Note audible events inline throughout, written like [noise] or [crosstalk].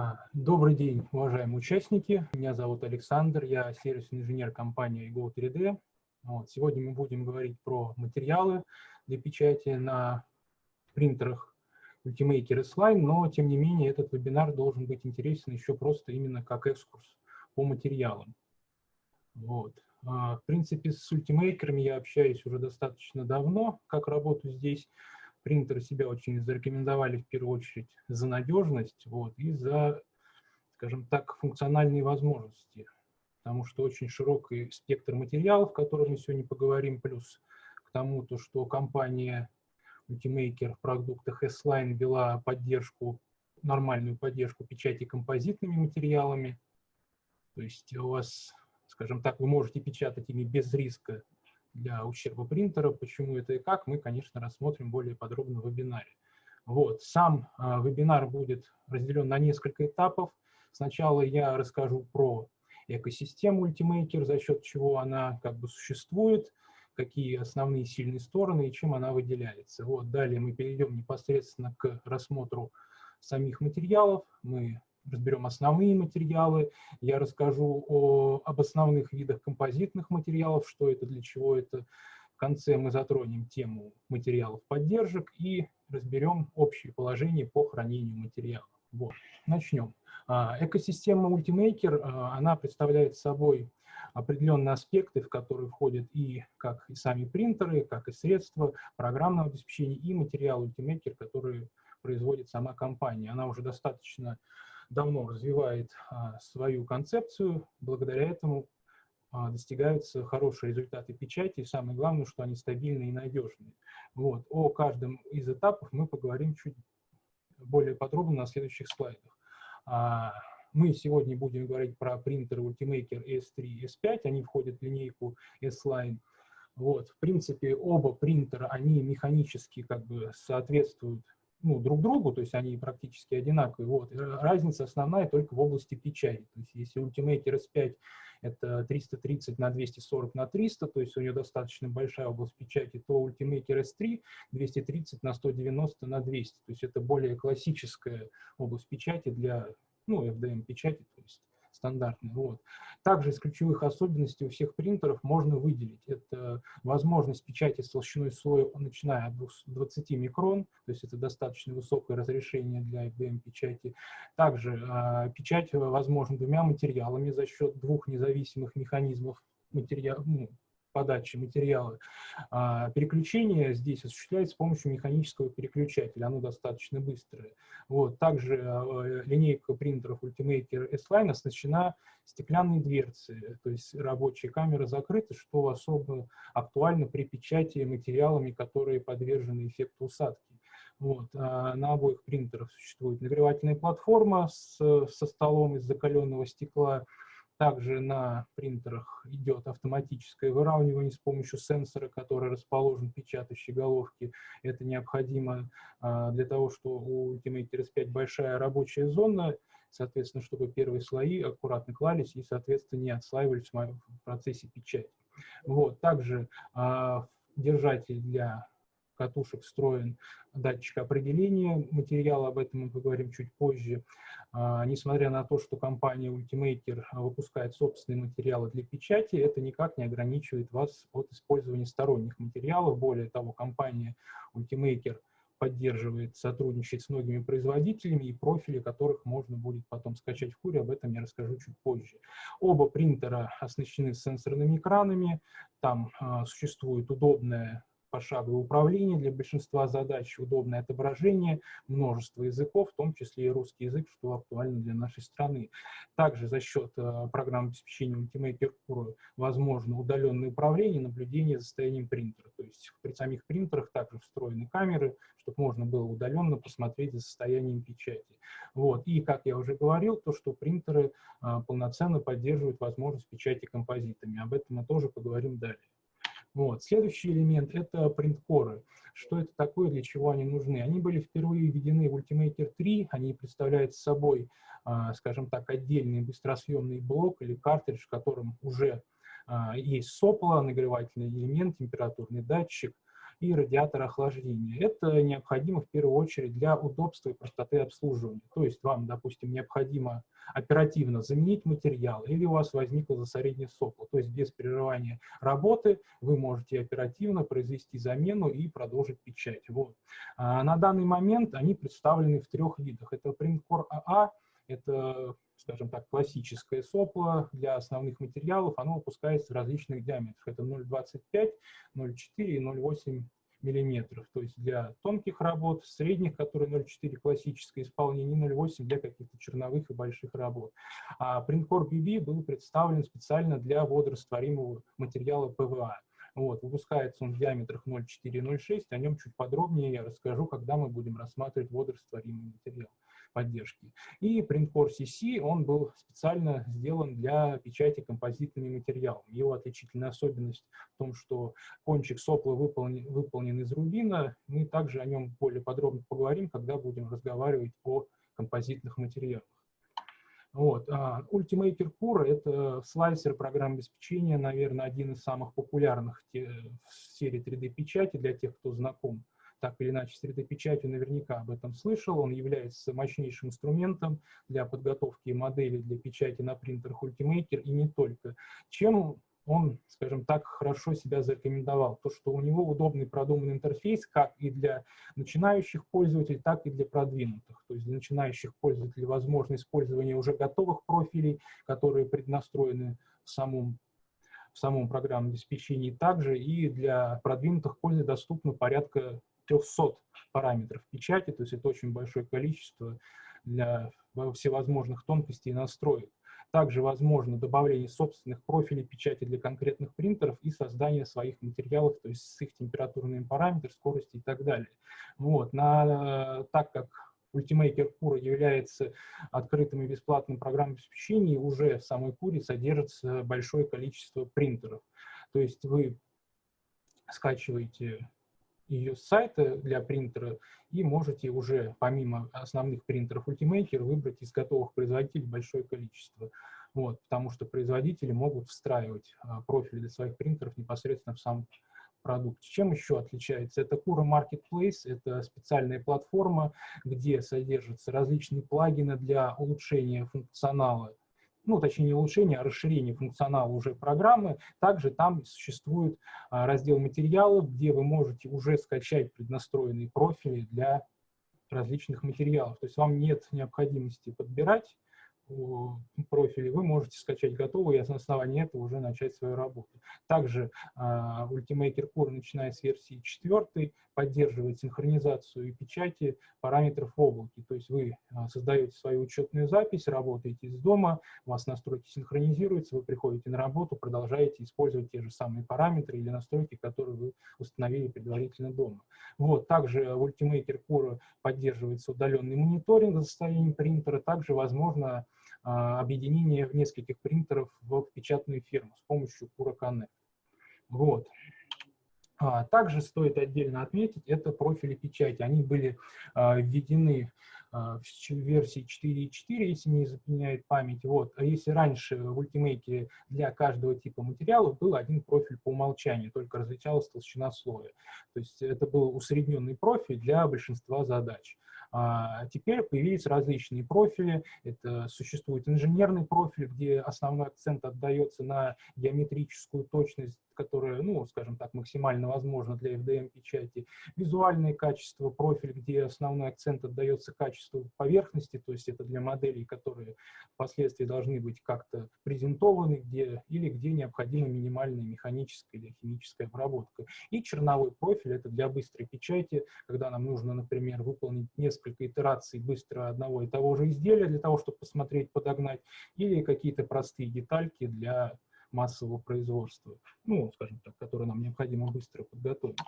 А, добрый день, уважаемые участники. Меня зовут Александр, я сервисный инженер компании Go3D. Вот, сегодня мы будем говорить про материалы для печати на принтерах Ultimaker S-Line, но тем не менее этот вебинар должен быть интересен еще просто именно как экскурс по материалам. Вот. А, в принципе, с Ultimaker я общаюсь уже достаточно давно, как работаю здесь принтеры себя очень зарекомендовали в первую очередь за надежность вот, и за, скажем так, функциональные возможности. Потому что очень широкий спектр материалов, о мы сегодня поговорим, плюс к тому, то, что компания Ultimaker в продуктах S-Line вела поддержку, нормальную поддержку печати композитными материалами. То есть у вас, скажем так, вы можете печатать ими без риска для ущерба принтера. Почему это и как, мы, конечно, рассмотрим более подробно в вебинаре. Вот. Сам э, вебинар будет разделен на несколько этапов. Сначала я расскажу про экосистему Ultimaker, за счет чего она как бы существует, какие основные сильные стороны и чем она выделяется. Вот. Далее мы перейдем непосредственно к рассмотру самих материалов. Мы разберем основные материалы, я расскажу о, об основных видах композитных материалов, что это, для чего это. В конце мы затронем тему материалов поддержек и разберем общее положение по хранению материалов. Вот. Начнем. А, экосистема Ultimaker, а, она представляет собой определенные аспекты, в которые входят и как и сами принтеры, как и средства программного обеспечения, и материал Ultimaker, который производит сама компания. Она уже достаточно давно развивает а, свою концепцию, благодаря этому а, достигаются хорошие результаты печати, и самое главное, что они стабильные и надежные. Вот. О каждом из этапов мы поговорим чуть более подробно на следующих слайдах. А, мы сегодня будем говорить про принтеры Ultimaker S3 и S5, они входят в линейку S-Line. Вот. В принципе, оба принтера, они механически как бы соответствуют ну, друг другу, то есть они практически одинаковые. Вот. Разница основная только в области печати. То есть если Ultimaker S5 это 330 на 240 на 300, то есть у нее достаточно большая область печати, то Ultimaker S3 230 на 190 на 200. То есть это более классическая область печати для ну, FDM печати, то есть стандартный. Вот. Также из ключевых особенностей у всех принтеров можно выделить. Это возможность печати с толщиной слоя, начиная от 20 микрон, то есть это достаточно высокое разрешение для IBM печати. Также э, печать возможна двумя материалами за счет двух независимых механизмов материал, ну, подачи материала. А, переключение здесь осуществляется с помощью механического переключателя, оно достаточно быстрое. Вот. Также а, линейка принтеров Ultimaker S-Line оснащена стеклянной дверцей, то есть рабочая камера закрыта, что особо актуально при печати материалами, которые подвержены эффекту усадки. Вот. А на обоих принтерах существует нагревательная платформа с, со столом из закаленного стекла, также на принтерах идет автоматическое выравнивание с помощью сенсора, который расположен в печатающей головке. Это необходимо а, для того, что у Ultimator S5 большая рабочая зона, соответственно, чтобы первые слои аккуратно клались и, соответственно, не отслаивались в процессе печати. Вот. Также а, держатель для катушек встроен датчик определения материала, об этом мы поговорим чуть позже. А, несмотря на то, что компания Ultimaker выпускает собственные материалы для печати, это никак не ограничивает вас от использования сторонних материалов. Более того, компания Ultimaker поддерживает, сотрудничает с многими производителями и профили которых можно будет потом скачать в куре, об этом я расскажу чуть позже. Оба принтера оснащены сенсорными экранами, там э, существует удобная пошаговое управление для большинства задач, удобное отображение, множество языков, в том числе и русский язык, что актуально для нашей страны. Также за счет э, программы обеспечения Ultimate Mercure возможно удаленное управление, наблюдение за состоянием принтера. То есть при самих принтерах также встроены камеры, чтобы можно было удаленно посмотреть за состоянием печати. Вот. И, как я уже говорил, то, что принтеры э, полноценно поддерживают возможность печати композитами. Об этом мы тоже поговорим далее. Вот. Следующий элемент – это принткоры. Что это такое, для чего они нужны? Они были впервые введены в Ultimaker 3, они представляют собой, а, скажем так, отдельный быстросъемный блок или картридж, в котором уже а, есть сопло, нагревательный элемент, температурный датчик, и радиатор охлаждения. Это необходимо в первую очередь для удобства и простоты обслуживания. То есть вам, допустим, необходимо оперативно заменить материал, или у вас возникло засорение сопла. То есть без прерывания работы вы можете оперативно произвести замену и продолжить печать. Вот. А на данный момент они представлены в трех видах. Это Printcore AA, это, скажем так, классическое сопло для основных материалов. Оно выпускается в различных диаметрах. Это 0,25, 0,4 и 0,8 миллиметров. То есть для тонких работ, средних, которые 0,4 классическое исполнение, 0,8 для каких-то черновых и больших работ. А Printcore BB был представлен специально для водорастворимого материала ПВА. Вот, выпускается он в диаметрах 0,4 и 0,6, о нем чуть подробнее я расскажу, когда мы будем рассматривать водорастворимый материал поддержки. И Printcore CC, он был специально сделан для печати композитными материалами. Его отличительная особенность в том, что кончик сопла выполнен, выполнен из рубина. Мы также о нем более подробно поговорим, когда будем разговаривать о композитных материалах. Вот. А, Ultimaker Core — это слайсер программы обеспечения, наверное, один из самых популярных в серии 3D-печати для тех, кто знаком так или иначе с 3D-печатью наверняка об этом слышал. Он является мощнейшим инструментом для подготовки моделей для печати на принтерах Ultimaker и не только. Чем он, скажем так, хорошо себя зарекомендовал. То, что у него удобный продуманный интерфейс как и для начинающих пользователей, так и для продвинутых. То есть для начинающих пользователей возможно использование уже готовых профилей, которые преднастроены в самом в самом программном обеспечении. Также и для продвинутых пользователей доступно порядка 300 параметров печати, то есть это очень большое количество для всевозможных тонкостей и настроек. Также возможно добавление собственных профилей печати для конкретных принтеров и создание своих материалов, то есть с их температурными параметрами, скорости и так далее. Вот. На, так как Ultimaker Cura является открытым и бесплатным программным обеспечением, уже в самой Куре содержится большое количество принтеров. То есть вы скачиваете ее с сайта для принтера, и можете уже помимо основных принтеров Ultimaker выбрать из готовых производителей большое количество. Вот, потому что производители могут встраивать а, профили для своих принтеров непосредственно в сам продукт. Чем еще отличается? Это Kura Marketplace, это специальная платформа, где содержатся различные плагины для улучшения функционала ну, точнее, не улучшение, а расширение функционала уже программы. Также там существует а, раздел материалов, где вы можете уже скачать преднастроенные профили для различных материалов. То есть вам нет необходимости подбирать профили, вы можете скачать готовый и на основании этого уже начать свою работу. Также uh, Ultimaker Core, начиная с версии 4, поддерживает синхронизацию и печати параметров в облаке. То есть вы uh, создаете свою учетную запись, работаете из дома, у вас настройки синхронизируются, вы приходите на работу, продолжаете использовать те же самые параметры или настройки, которые вы установили предварительно дома. Вот. Также Ultimaker Core поддерживается удаленный мониторинг за состоянием принтера, также возможно объединение нескольких принтеров в печатную ферму с помощью Connect. Вот. А, также стоит отдельно отметить, это профили печати. Они были а, введены в версии 4.4, если не запоминает память. Вот. А если раньше в Ultimate для каждого типа материала был один профиль по умолчанию, только различалась толщина слоя. То есть это был усредненный профиль для большинства задач. А теперь появились различные профили. Это существует инженерный профиль, где основной акцент отдается на геометрическую точность которое, ну, скажем так, максимально возможно для FDM-печати. Визуальное качество, профиль, где основной акцент отдается качеству поверхности, то есть это для моделей, которые впоследствии должны быть как-то презентованы, где, или где необходима минимальная механическая или химическая обработка. И черновой профиль — это для быстрой печати, когда нам нужно, например, выполнить несколько итераций быстро одного и того же изделия для того, чтобы посмотреть, подогнать, или какие-то простые детальки для массового производства, ну, скажем так, которые нам необходимо быстро подготовить.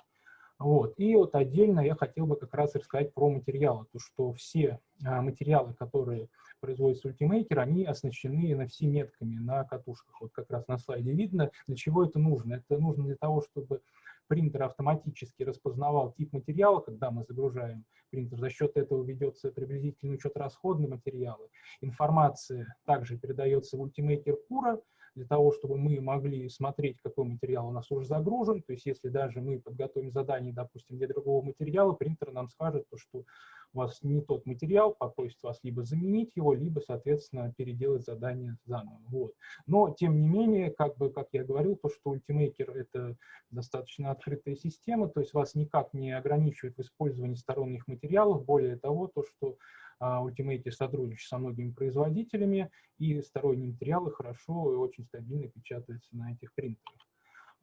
Вот. И вот отдельно я хотел бы как раз рассказать про материалы, то что все а, материалы, которые производится Ultimaker, они оснащены на все метками на катушках. Вот как раз на слайде видно, для чего это нужно. Это нужно для того, чтобы принтер автоматически распознавал тип материала, когда мы загружаем принтер. За счет этого ведется приблизительный учет расходного материала. Информация также передается в Ultimaker Cura, для того, чтобы мы могли смотреть, какой материал у нас уже загружен. То есть если даже мы подготовим задание, допустим, для другого материала, принтер нам скажет, то, что у вас не тот материал, попросит вас либо заменить его, либо, соответственно, переделать задание заново. Вот. Но, тем не менее, как бы, как я говорил, то, что Ultimaker — это достаточно открытая система, то есть вас никак не ограничивает в использовании сторонних материалов. Более того, то, что Ultimate сотрудничает со многими производителями, и сторонние материалы хорошо и очень стабильно печатаются на этих принтерах.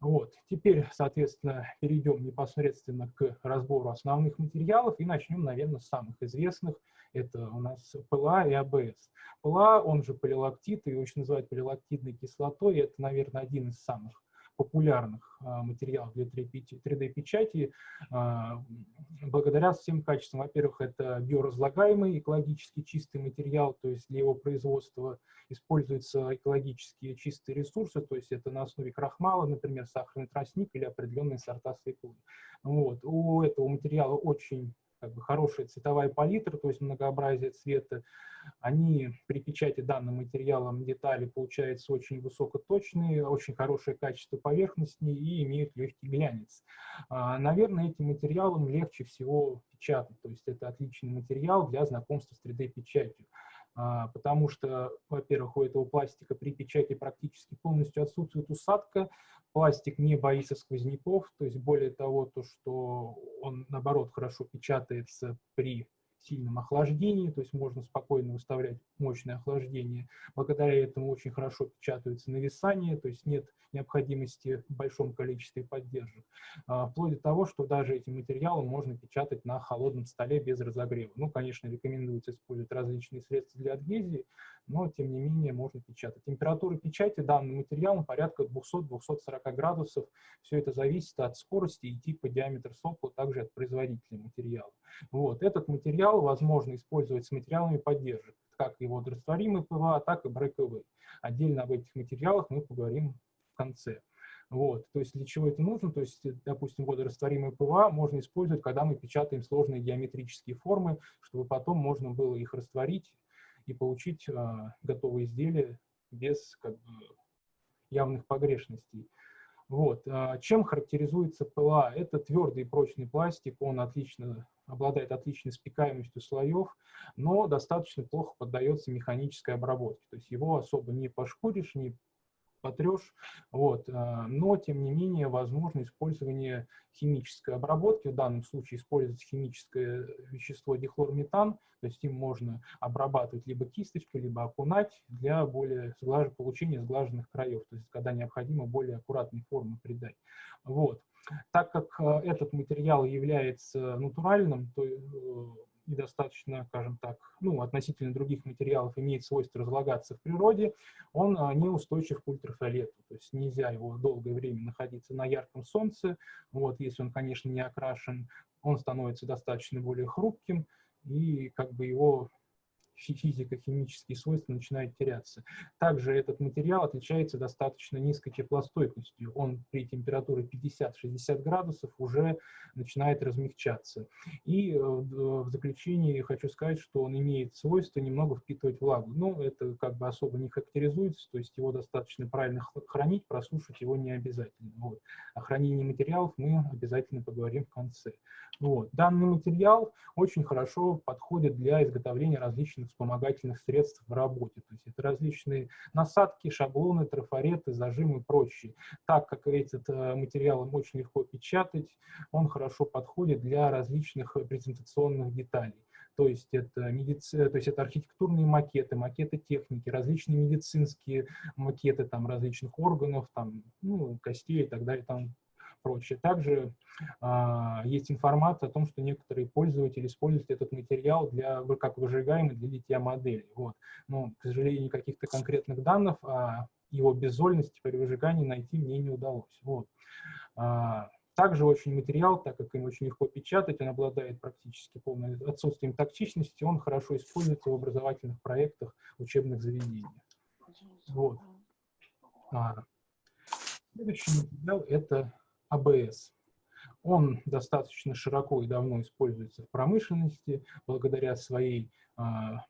Вот. Теперь, соответственно, перейдем непосредственно к разбору основных материалов и начнем, наверное, с самых известных. Это у нас ПЛА и АБС. ПЛА, он же полилактит, и очень называют полилактидной кислотой, это, наверное, один из самых популярных а, материалов для 3D-печати а, благодаря всем качествам. Во-первых, это биоразлагаемый, экологически чистый материал, то есть для его производства используются экологически чистые ресурсы, то есть это на основе крахмала, например, сахарный тростник или определенные сорта свеклы. Вот. У этого материала очень как бы хорошая цветовая палитра, то есть многообразие цвета, они при печати данным материалом детали получаются очень высокоточные, очень хорошее качество поверхности и имеют легкий глянец. А, наверное, этим материалом легче всего печатать, то есть это отличный материал для знакомства с 3D-печатью. А, потому что, во-первых, у этого пластика при печати практически полностью отсутствует усадка, пластик не боится сквозняков, то есть более того, то, что он, наоборот, хорошо печатается при сильном охлаждении, то есть можно спокойно выставлять мощное охлаждение. Благодаря этому очень хорошо печатаются нависания, то есть нет необходимости в большом количестве поддержек. А, вплоть до того, что даже этим материалом можно печатать на холодном столе без разогрева. Ну, конечно, рекомендуется использовать различные средства для адгезии, но, тем не менее, можно печатать. Температура печати данным материалом порядка 200-240 градусов. Все это зависит от скорости и типа диаметра сопла, также от производителя материала. Вот. Этот материал возможно использовать с материалами поддержек, как и водорастворимый ПВА, так и Breakaway. Отдельно об этих материалах мы поговорим в конце. Вот, то есть для чего это нужно? То есть, допустим, водорастворимые ПВА можно использовать, когда мы печатаем сложные геометрические формы, чтобы потом можно было их растворить и получить а, готовые изделия без как бы, явных погрешностей. Вот. А, чем характеризуется ПЛА? Это твердый и прочный пластик, он отлично, обладает отличной спекаемостью слоев, но достаточно плохо поддается механической обработке. То есть его особо не пошкуришь, не потрешь. Вот. А, но, тем не менее, возможно использование химической обработки. В данном случае используется химическое вещество дихлорметан, то есть им можно обрабатывать либо кисточкой, либо окунать для более сглаж... получения сглаженных краев, то есть когда необходимо более аккуратной формы придать. Вот. Так как э, этот материал является натуральным, то э, и достаточно, скажем так, ну, относительно других материалов имеет свойство разлагаться в природе, он а, не устойчив к ультрафиолету, то есть нельзя его долгое время находиться на ярком солнце, вот, если он, конечно, не окрашен, он становится достаточно более хрупким, и как бы его физико-химические свойства начинают теряться. Также этот материал отличается достаточно низкой теплостойкостью. Он при температуре 50-60 градусов уже начинает размягчаться. И э, в заключение хочу сказать, что он имеет свойство немного впитывать влагу. Но ну, это как бы особо не характеризуется, то есть его достаточно правильно хранить, просушить его не обязательно. Вот. О хранении материалов мы обязательно поговорим в конце. Вот. Данный материал очень хорошо подходит для изготовления различных вспомогательных средств в работе. То есть это различные насадки, шаблоны, трафареты, зажимы и прочее. Так как этот э, материал очень легко печатать, он хорошо подходит для различных презентационных деталей. То есть, это медици... то есть это архитектурные макеты, макеты техники, различные медицинские макеты там, различных органов, там, ну, костей и так далее, там, прочее. Также а, есть информация о том, что некоторые пользователи используют этот материал для, как выжигаемый для литья модели. Вот. Но, к сожалению, каких-то конкретных данных о его беззольности при выжигании найти мне не удалось. Вот. А, также очень материал, так как им очень легко печатать, он обладает практически полным отсутствием токсичности, он хорошо используется в образовательных проектах учебных заведений. Вот. А, следующий материал – это АБС. Он достаточно широко и давно используется в промышленности благодаря своей а,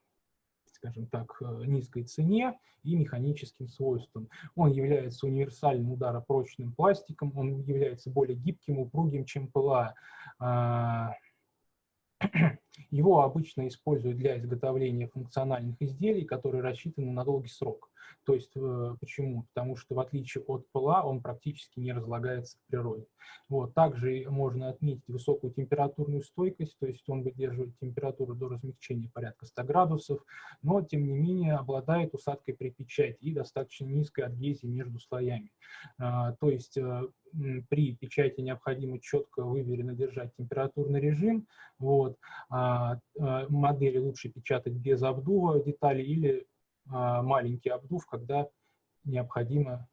скажем так, низкой цене и механическим свойствам. Он является универсальным ударопрочным пластиком, он является более гибким, упругим, чем ПЛА. [clears throat] Его обычно используют для изготовления функциональных изделий, которые рассчитаны на долгий срок. То есть э, почему? Потому что в отличие от ПЛА он практически не разлагается в природе. Вот. Также можно отметить высокую температурную стойкость, то есть он выдерживает температуру до размягчения порядка 100 градусов, но тем не менее обладает усадкой при печати и достаточно низкой адгезией между слоями. А, то есть э, при печати необходимо четко, выверенно держать температурный режим. Вот. А, а, модели лучше печатать без обдува деталей или маленький обдув, когда необходимо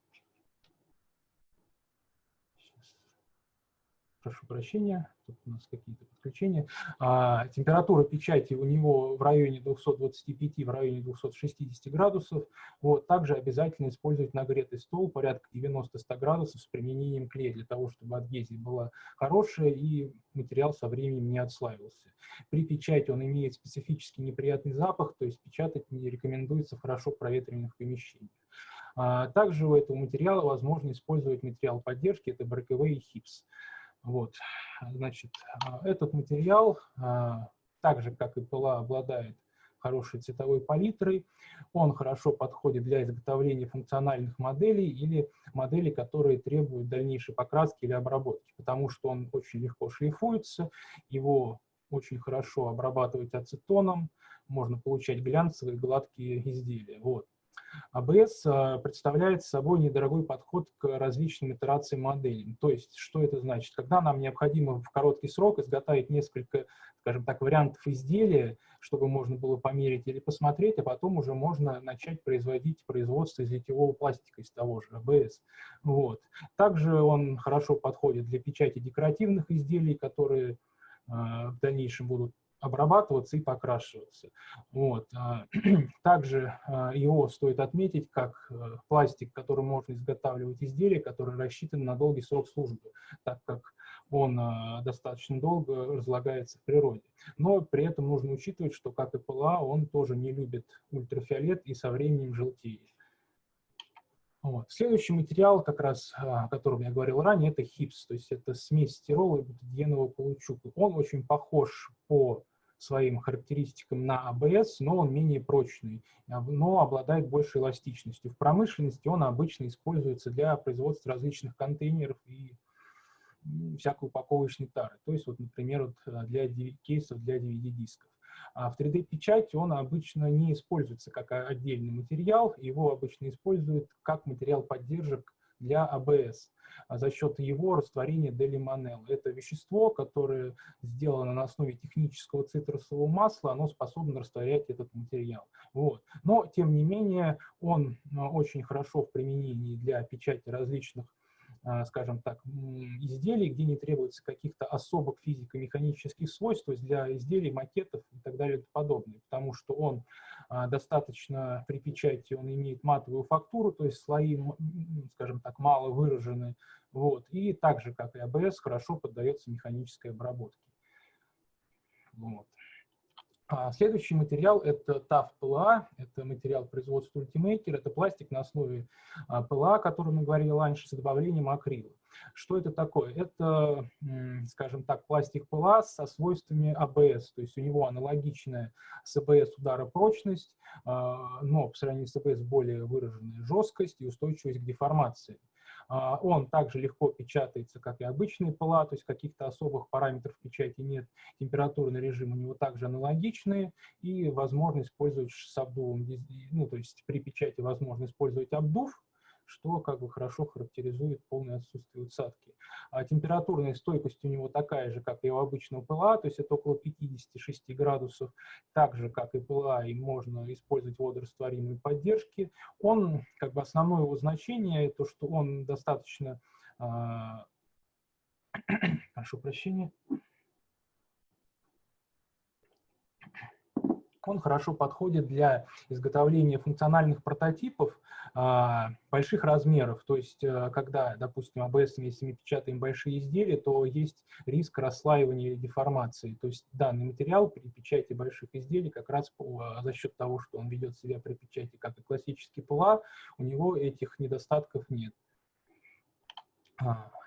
прошу прощения, тут у нас какие-то подключения. А, температура печати у него в районе 225, в районе 260 градусов. Вот, также обязательно использовать нагретый стол порядка 90-100 градусов с применением клея, для того, чтобы адгезия была хорошая и материал со временем не отслаивался. При печати он имеет специфический неприятный запах, то есть печатать не рекомендуется в хорошо проветриваемых помещениях. А, также у этого материала возможно использовать материал поддержки, это Breakaway HIPS. Вот, значит, а, этот материал, а, так же, как и ПЛА, обладает хорошей цветовой палитрой. Он хорошо подходит для изготовления функциональных моделей или моделей, которые требуют дальнейшей покраски или обработки, потому что он очень легко шлифуется, его очень хорошо обрабатывать ацетоном, можно получать глянцевые гладкие изделия. Вот. АБС а, представляет собой недорогой подход к различным итерациям моделей. То есть, что это значит? Когда нам необходимо в короткий срок изготовить несколько, скажем так, вариантов изделия, чтобы можно было померить или посмотреть, а потом уже можно начать производить производство из литьевого пластика, из того же АБС. Вот. Также он хорошо подходит для печати декоративных изделий, которые э, в дальнейшем будут обрабатываться и покрашиваться. Вот. А, [clears throat] также а, его стоит отметить как э, пластик, который можно изготавливать изделия, которые рассчитаны на долгий срок службы, так как он а, достаточно долго разлагается в природе. Но при этом нужно учитывать, что, как и ПЛА, он тоже не любит ультрафиолет и со временем желтеет. Вот. Следующий материал, как раз, о котором я говорил ранее, это хипс, то есть это смесь стирола и бутадиенового каучука. Он очень похож по своим характеристикам на АБС, но он менее прочный, но обладает большей эластичностью. В промышленности он обычно используется для производства различных контейнеров и всякой упаковочной тары. То есть, вот, например, вот для кейсов для DVD-дисков. А в 3D-печати он обычно не используется как отдельный материал, его обычно используют как материал поддержек для АБС а за счет его растворения делимонел. Это вещество, которое сделано на основе технического цитрусового масла, оно способно растворять этот материал. Вот. Но, тем не менее, он а, очень хорошо в применении для печати различных скажем так, изделий, где не требуется каких-то особых физико-механических свойств, то есть для изделий, макетов и так далее и подобное, потому что он а, достаточно при печати, он имеет матовую фактуру, то есть слои, скажем так, мало выражены, вот, и так же, как и АБС, хорошо поддается механической обработке. Вот. А следующий материал – это TAF PLA, это материал производства Ultimaker, это пластик на основе а, PLA, о котором мы говорили раньше, с добавлением акрила. Что это такое? Это, скажем так, пластик PLA со свойствами ABS, то есть у него аналогичная с ABS ударопрочность, а, но по сравнению с ABS более выраженная жесткость и устойчивость к деформации. А, он также легко печатается, как и обычный ПЛА, то есть каких-то особых параметров печати нет. Температурный режим у него также аналогичный, и возможно использовать с обдувом, ну, то есть при печати возможно использовать обдув, что как бы хорошо характеризует полное отсутствие усадки. А температурная стойкость у него такая же, как и у обычного ПЛА, то есть это около 56 градусов, так же, как и ПЛА, и можно использовать водорастворимые поддержки. Он, как бы основное его значение, то, что он достаточно, э, [coughs] прошу прощения, он хорошо подходит для изготовления функциональных прототипов а, больших размеров. То есть, а, когда, допустим, ABS, если мы печатаем большие изделия, то есть риск расслаивания или деформации. То есть данный материал при печати больших изделий как раз по, за счет того, что он ведет себя при печати как и классический ПЛА, у него этих недостатков нет.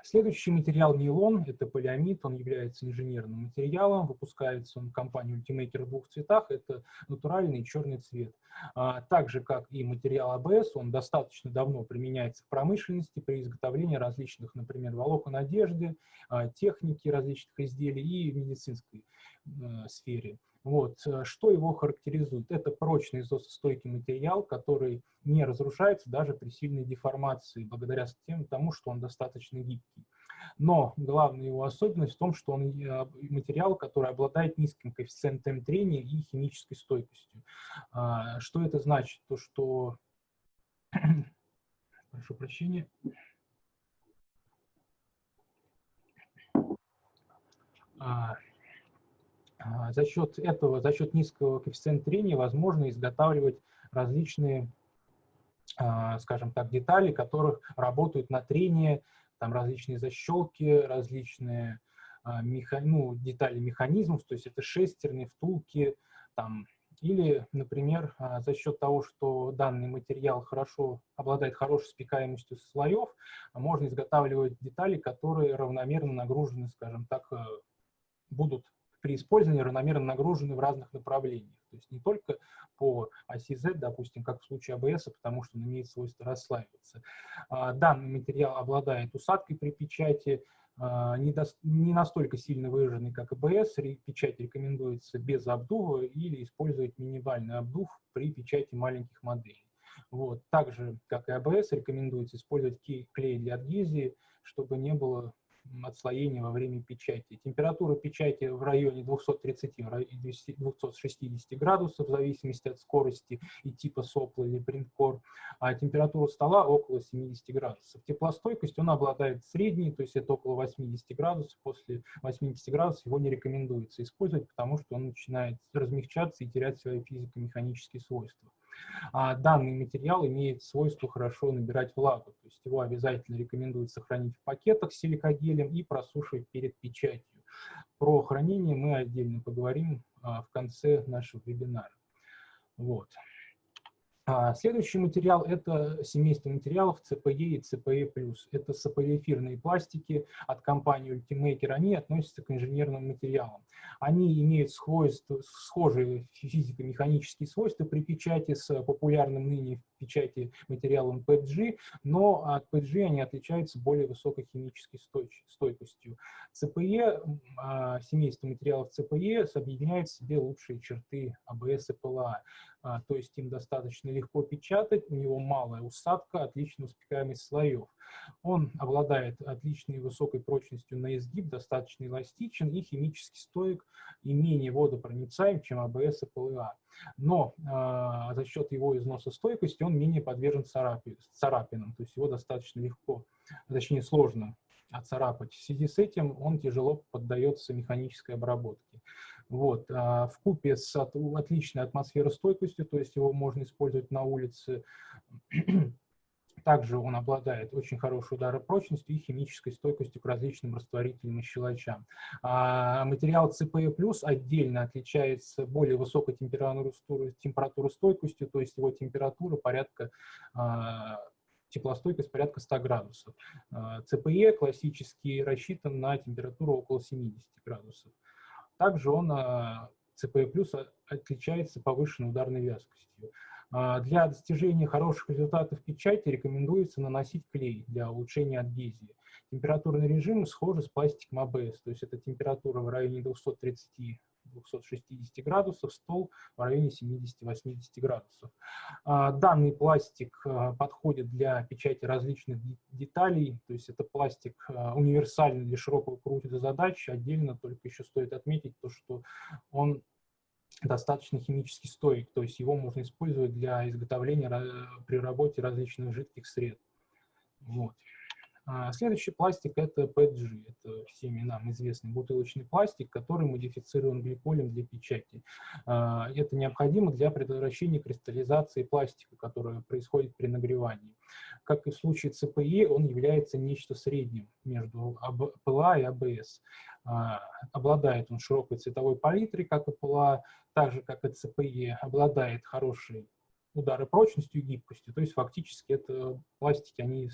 Следующий материал нейлон, это полиамид, он является инженерным материалом, выпускается он компанией Ultimaker в двух цветах, это натуральный черный цвет. А, так же, как и материал АБС, он достаточно давно применяется в промышленности при изготовлении различных, например, волокон одежды, а, техники различных изделий и в медицинской э, сфере. Вот. Э, что его характеризует? Это прочный износостойкий материал, который не разрушается даже при сильной деформации, благодаря тем, тому, что он достаточно гибкий. Но главная его особенность в том, что он э, материал, который обладает низким коэффициентом трения и химической стойкостью. А, что это значит? То, что... [clears throat] Прошу прощения. А, за счет этого, за счет низкого коэффициента трения возможно изготавливать различные, а, скажем так, детали, которых работают на трение, там различные защелки, различные а, меха, ну, детали механизмов, то есть это шестерни, втулки, там, или, например, за счет того, что данный материал хорошо обладает хорошей спекаемостью слоев, можно изготавливать детали, которые равномерно нагружены, скажем так, э, будут при использовании равномерно нагружены в разных направлениях. То есть не только по оси Z, допустим, как в случае АБС, потому что он имеет свойство расслаиваться. А, данный материал обладает усадкой при печати, а, не, не настолько сильно выраженный, как АБС. Печать рекомендуется без обдува или использовать минимальный обдув при печати маленьких моделей. Вот. Также, как и АБС, рекомендуется использовать клей для адгезии, чтобы не было отслоения во время печати. Температура печати в районе 230-260 градусов, в зависимости от скорости и типа сопла или принткор, а температура стола около 70 градусов. Теплостойкость он обладает средней, то есть это около 80 градусов. После 80 градусов его не рекомендуется использовать, потому что он начинает размягчаться и терять свои физико-механические свойства. А данный материал имеет свойство хорошо набирать влагу, то есть его обязательно рекомендуется хранить в пакетах с силикогелем и просушивать перед печатью. Про хранение мы отдельно поговорим а, в конце нашего вебинара. Вот. А, следующий материал – это семейство материалов CPE и CPE+. Это сополиэфирные пластики от компании Ultimaker. Они относятся к инженерным материалам. Они имеют схожие физико-механические свойства при печати с популярным ныне печати материалом PG, но от PG они отличаются более высокой химической стойкостью. CPE, а, семейство материалов CPE объединяет в себе лучшие черты ABS и PLA. А, то есть им достаточно легко печатать, у него малая усадка, отличная успекаемость слоев. Он обладает отличной высокой прочностью на изгиб, достаточно эластичен и химически стоек и менее водопроницаем, чем АБС и ПЛА. Но э, за счет его износостойкости он менее подвержен царапи, царапинам, то есть его достаточно легко, точнее сложно отцарапать. В связи с этим он тяжело поддается механической обработке. Вот. А в купе с от, отличной атмосферостойкостью, то есть его можно использовать на улице, также он обладает очень хорошей ударопрочностью и химической стойкостью к различным растворителям и щелочам. А материал CPE+, отдельно отличается более высокой температуростойкостью, то есть его температура порядка а, теплостойкость порядка 100 градусов. А, классически рассчитан на температуру около 70 градусов. Также он, CPE+, отличается повышенной ударной вязкостью. А, для достижения хороших результатов печати рекомендуется наносить клей для улучшения адгезии. Температурный режим схожи с пластиком АБС, то есть это температура в районе 230 260 градусов, стол в районе 70-80 градусов. А, данный пластик а, подходит для печати различных деталей, то есть это пластик универсальный для широкого круга задач. Отдельно только еще стоит отметить то, что он достаточно химически стоек, то есть его можно использовать для изготовления при работе различных жидких сред. Вот. А, следующий пластик – это PETG. Это всеми нам известный бутылочный пластик, который модифицирован гликолем для печати. А, это необходимо для предотвращения кристаллизации пластика, которая происходит при нагревании. Как и в случае ЦПИ, он является нечто средним между ПЛА и АБС. А, обладает он широкой цветовой палитрой, как и ПЛА, так же, как и ЦПИ, обладает хорошей удары прочностью и гибкостью. То есть фактически это пластики, они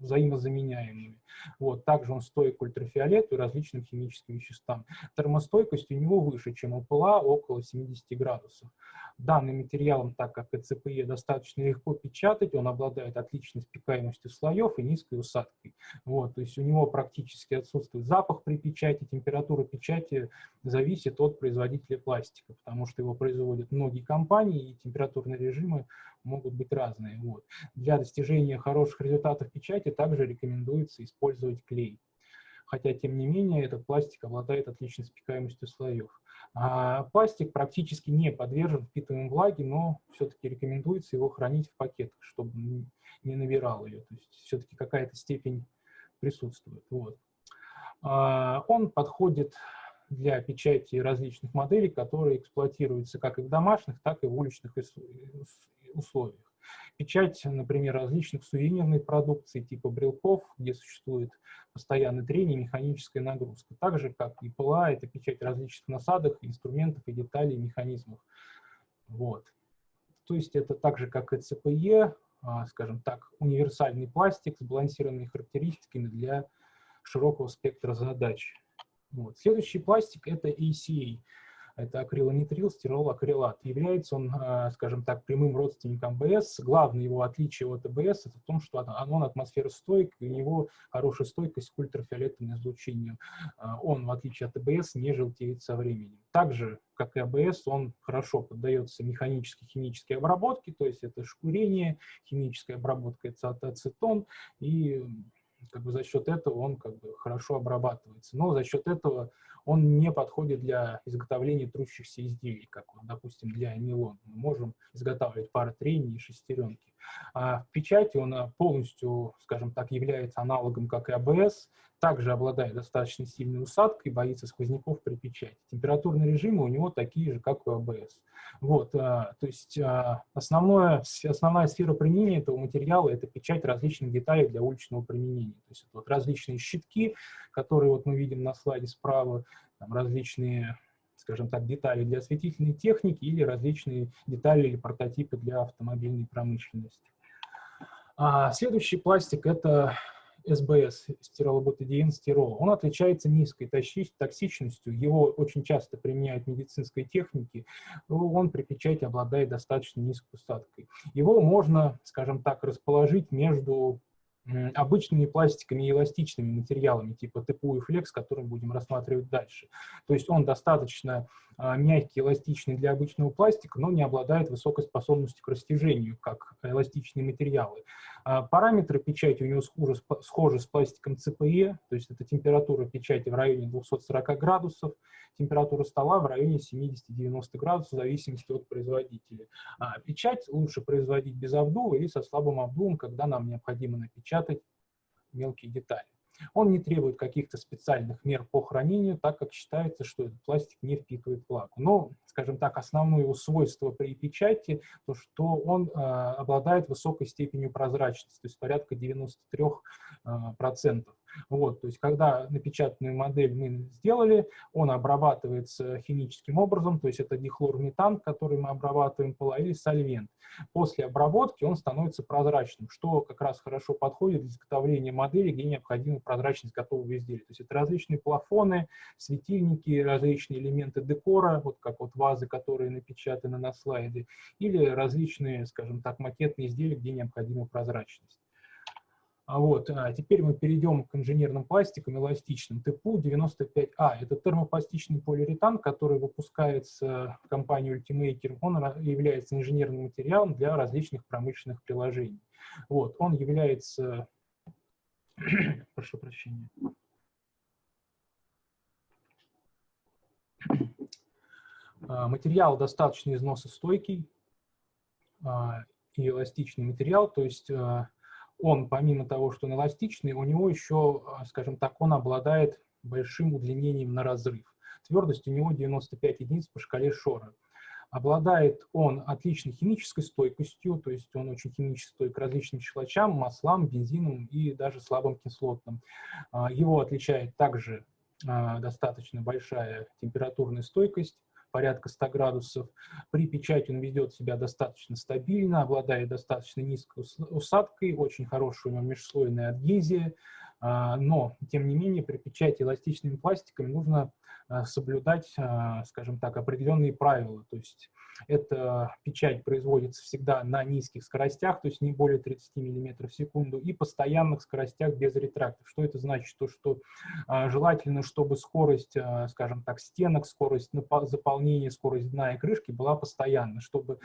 взаимозаменяемыми. Вот. Также он стоит к ультрафиолету и различным химическим веществам. Термостойкость у него выше, чем у ПЛА, около 70 градусов. Данным материалом, так как ЭЦПЕ достаточно легко печатать, он обладает отличной спекаемостью слоев и низкой усадкой. Вот. То есть у него практически отсутствует запах при печати, температура печати зависит от производителя пластика, потому что его производят многие компании, и температурные режимы могут быть разные. Вот. Для достижения хороших результатов печати также рекомендуется использовать клей. Хотя, тем не менее, этот пластик обладает отличной спекаемостью слоев. А пластик практически не подвержен впитыванию влаги, но все-таки рекомендуется его хранить в пакетах, чтобы не набирал ее. То есть все-таки какая-то степень присутствует. Вот. А, он подходит для печати различных моделей, которые эксплуатируются как и в домашних, так и в уличных условиях. Печать, например, различных сувенирной продукции типа брелков, где существует постоянное трение механическая нагрузка. Так же, как и ПЛА, это печать различных насадок, инструментов и деталей, механизмов. Вот. То есть это так же, как и ЦПЕ, а, скажем так, универсальный пластик с балансированными характеристиками для широкого спектра задач. Вот. Следующий пластик – это ACA это акрилонитрил, стирол, акрилат. Является он, а, скажем так, прямым родственником АБС. Главное его отличие от АБС это в том, что он атмосферостойк, и у него хорошая стойкость к ультрафиолетовому излучению. А, он, в отличие от АБС, не желтеет со временем. Также, как и АБС, он хорошо поддается механической химической обработке, то есть это шкурение, химическая обработка, это ацетон, и как бы за счет этого он как бы хорошо обрабатывается. Но за счет этого он не подходит для изготовления трущихся изделий, как, вот, допустим, для нейлона. Мы можем изготавливать пары трения и шестеренки. А в печати он а, полностью, скажем так, является аналогом, как и АБС, также обладает достаточно сильной усадкой, боится сквозняков при печати. Температурные режимы у него такие же, как у АБС. Вот, а, то есть основное, основная сфера применения этого материала – это печать различных деталей для уличного применения. То есть вот различные щитки, которые вот мы видим на слайде справа, там различные скажем так, детали для осветительной техники или различные детали или прототипы для автомобильной промышленности. А следующий пластик – это СБС, стиролоботидиен стирол, он отличается низкой токсичностью, его очень часто применяют в медицинской технике, он при печати обладает достаточно низкой усадкой. Его можно, скажем так, расположить между обычными пластиками и эластичными материалами, типа ТПУ и флекс, которые будем рассматривать дальше. То есть он достаточно а, мягкий, эластичный для обычного пластика, но не обладает высокой способностью к растяжению, как эластичные материалы. А, параметры печати у него схожи, схожи с пластиком ЦПЕ, то есть это температура печати в районе 240 градусов, температура стола в районе 70-90 градусов, в зависимости от производителя. А печать лучше производить без обдува или со слабым обдувом, когда нам необходимо напечатать мелкие детали. Он не требует каких-то специальных мер по хранению, так как считается, что этот пластик не впитывает влагу. Но, скажем так, основное его свойство при печати, то что он э, обладает высокой степенью прозрачности, то есть порядка 93%. Э, процентов. Вот, то есть, когда напечатанную модель мы сделали, он обрабатывается химическим образом, то есть это дихлорметан, который мы обрабатываем пола, или сольвент. После обработки он становится прозрачным, что как раз хорошо подходит для изготовления модели, где необходима прозрачность готового изделия. То есть это различные плафоны, светильники, различные элементы декора, вот как вот вазы, которые напечатаны на слайде, или различные, скажем так, макетные изделия, где необходима прозрачность. А вот, а теперь мы перейдем к инженерным пластикам эластичным. ТПУ-95А – это термопластичный полиуретан, который выпускается компанией Ultimaker. Он является инженерным материалом для различных промышленных приложений. Вот, он является... [coughs] Прошу прощения. А, материал достаточно износостойкий и эластичный материал, то есть он, помимо того, что он эластичный, у него еще, скажем так, он обладает большим удлинением на разрыв. Твердость у него 95 единиц по шкале Шора. Обладает он отличной химической стойкостью, то есть он очень химически стойк к различным щелочам, маслам, бензинам и даже слабым кислотным. А, его отличает также а, достаточно большая температурная стойкость, порядка 100 градусов. При печати он ведет себя достаточно стабильно, обладает достаточно низкой усадкой, очень хорошая у него межслойная адгезия, а, но, тем не менее, при печати эластичными пластиками нужно а, соблюдать, а, скажем так, определенные правила. То есть эта печать производится всегда на низких скоростях, то есть не более 30 мм в секунду, и постоянных скоростях без ретрактов. Что это значит? То, что желательно, чтобы скорость, скажем так, стенок, скорость заполнения, скорость дна и крышки была постоянна, чтобы,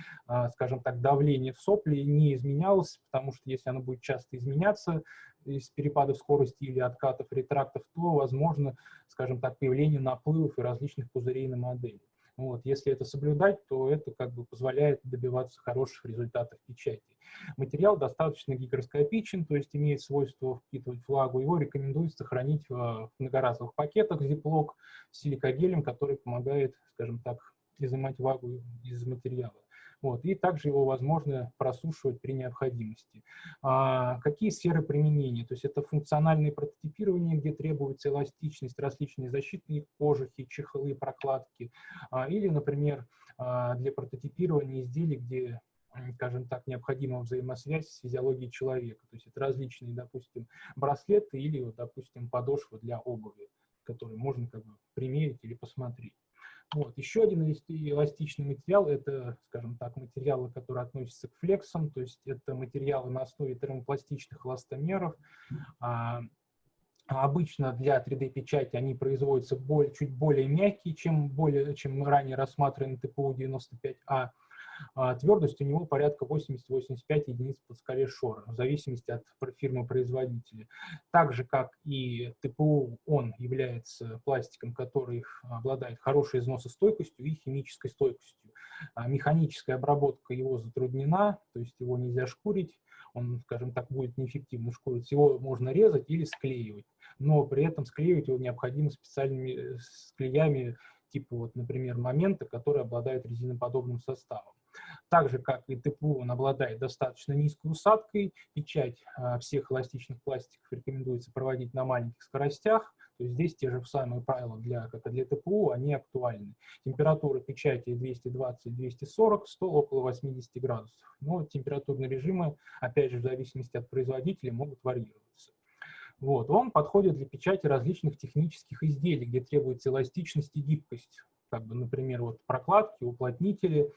скажем так, давление в сопле не изменялось, потому что если оно будет часто изменяться, из перепадов скорости или откатов, ретрактов, то возможно, скажем так, появление наплывов и различных пузырей на модели. Вот. Если это соблюдать, то это как бы позволяет добиваться хороших результатов печати. Материал достаточно гигроскопичен, то есть имеет свойство впитывать влагу. Его рекомендуется хранить в многоразовых пакетах Ziploc с силикогелем, который помогает, скажем так, изымать влагу из материала. Вот, и также его возможно просушивать при необходимости. А, какие сферы применения? То есть это функциональное прототипирование, где требуется эластичность, различные защитные кожухи, чехлы, прокладки. А, или, например, а, для прототипирования изделий, где скажем так, необходима взаимосвязь с физиологией человека. То есть это различные, допустим, браслеты или, вот, допустим, подошвы для обуви, которые можно как бы примерить или посмотреть. Вот. Еще один эластичный материал – это, скажем так, материалы, которые относятся к флексам, то есть это материалы на основе термопластичных эластомеров. А, обычно для 3D-печати они производятся более, чуть более мягкие, чем, более, чем ранее рассматриваемый ТПУ-95А. А твердость у него порядка 80-85 единиц по скале Шора, в зависимости от фирмы-производителя. Так же, как и ТПУ, он является пластиком, который обладает хорошей износостойкостью и химической стойкостью. А механическая обработка его затруднена, то есть его нельзя шкурить, он, скажем так, будет неэффективно шкурить. Его можно резать или склеивать, но при этом склеивать его необходимо специальными э, склеями, типа, вот, например, момента, который обладает резиноподобным составом. Так же, как и ТПУ, он обладает достаточно низкой усадкой. Печать а, всех эластичных пластиков рекомендуется проводить на маленьких скоростях. То есть здесь те же самые правила, для, как и для ТПУ, они актуальны. Температура печати 220-240, стол около 80 градусов. Но температурные режимы, опять же, в зависимости от производителя, могут варьироваться. Вот. Он подходит для печати различных технических изделий, где требуется эластичность и гибкость. Как бы, например, вот прокладки, уплотнители,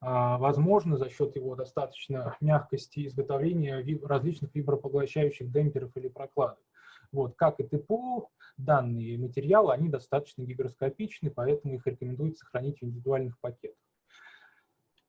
а, возможно за счет его достаточно мягкости изготовления различных вибропоглощающих демпферов или прокладок. Вот, как и ТПУ, данные материалы, они достаточно гигроскопичны, поэтому их рекомендуется хранить в индивидуальных пакетах.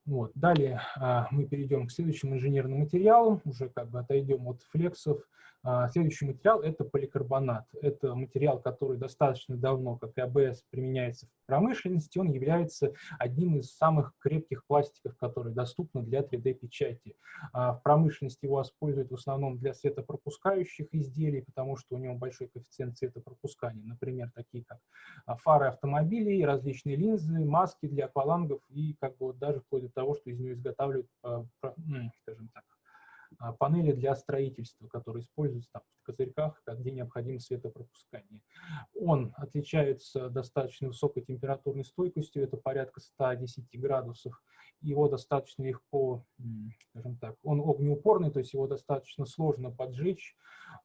Вот. Далее а, мы перейдем к следующим инженерным материалам, уже как бы отойдем от флексов. А, следующий материал – это поликарбонат. Это материал, который достаточно давно, как и АБС, применяется в промышленности. Он является одним из самых крепких пластиков, которые доступны для 3D-печати. А, в промышленности его используют в основном для светопропускающих изделий, потому что у него большой коэффициент светопропускания. Например, такие как фары автомобилей, различные линзы, маски для аквалангов и как бы даже вплоть до того, что из нее изготавливают, а, скажем так, а, панели для строительства, которые используются там, в козырьках, где необходимо светопропускание. Он отличается достаточно высокой температурной стойкостью, это порядка 110 градусов. Его достаточно легко, скажем так, он огнеупорный, то есть его достаточно сложно поджечь.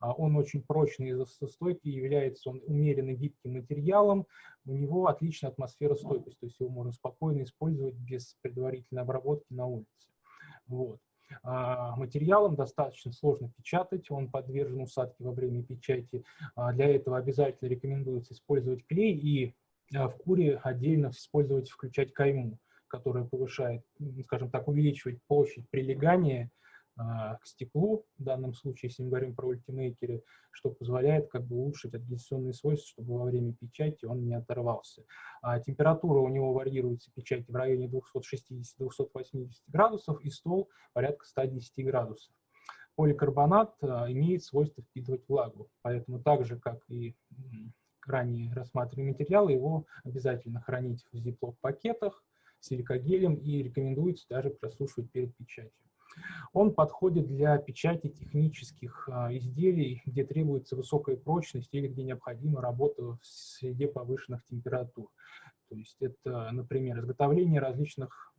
А, он очень прочный из-за стойки, является он умеренно гибким материалом. У него отличная атмосфера стойкость, то есть его можно спокойно использовать без предварительной обработки на улице. Вот. А, материалом достаточно сложно печатать, он подвержен усадке во время печати. А, для этого обязательно рекомендуется использовать клей и а, в куре отдельно использовать, включать кайму, которая повышает, скажем так, увеличивает площадь прилегания к стеклу, в данном случае, если мы говорим про ультимейкеры, что позволяет как бы улучшить адгезионные свойства, чтобы во время печати он не оторвался. А температура у него варьируется печати в районе 260-280 градусов и стол порядка 110 градусов. Поликарбонат имеет свойство впитывать влагу, поэтому так же, как и ранее рассматриваемые материалы, его обязательно хранить в зиплок-пакетах, силикогелем и рекомендуется даже просушивать перед печатью. Он подходит для печати технических а, изделий, где требуется высокая прочность или где необходима работа в среде повышенных температур. То есть это, например, изготовление различных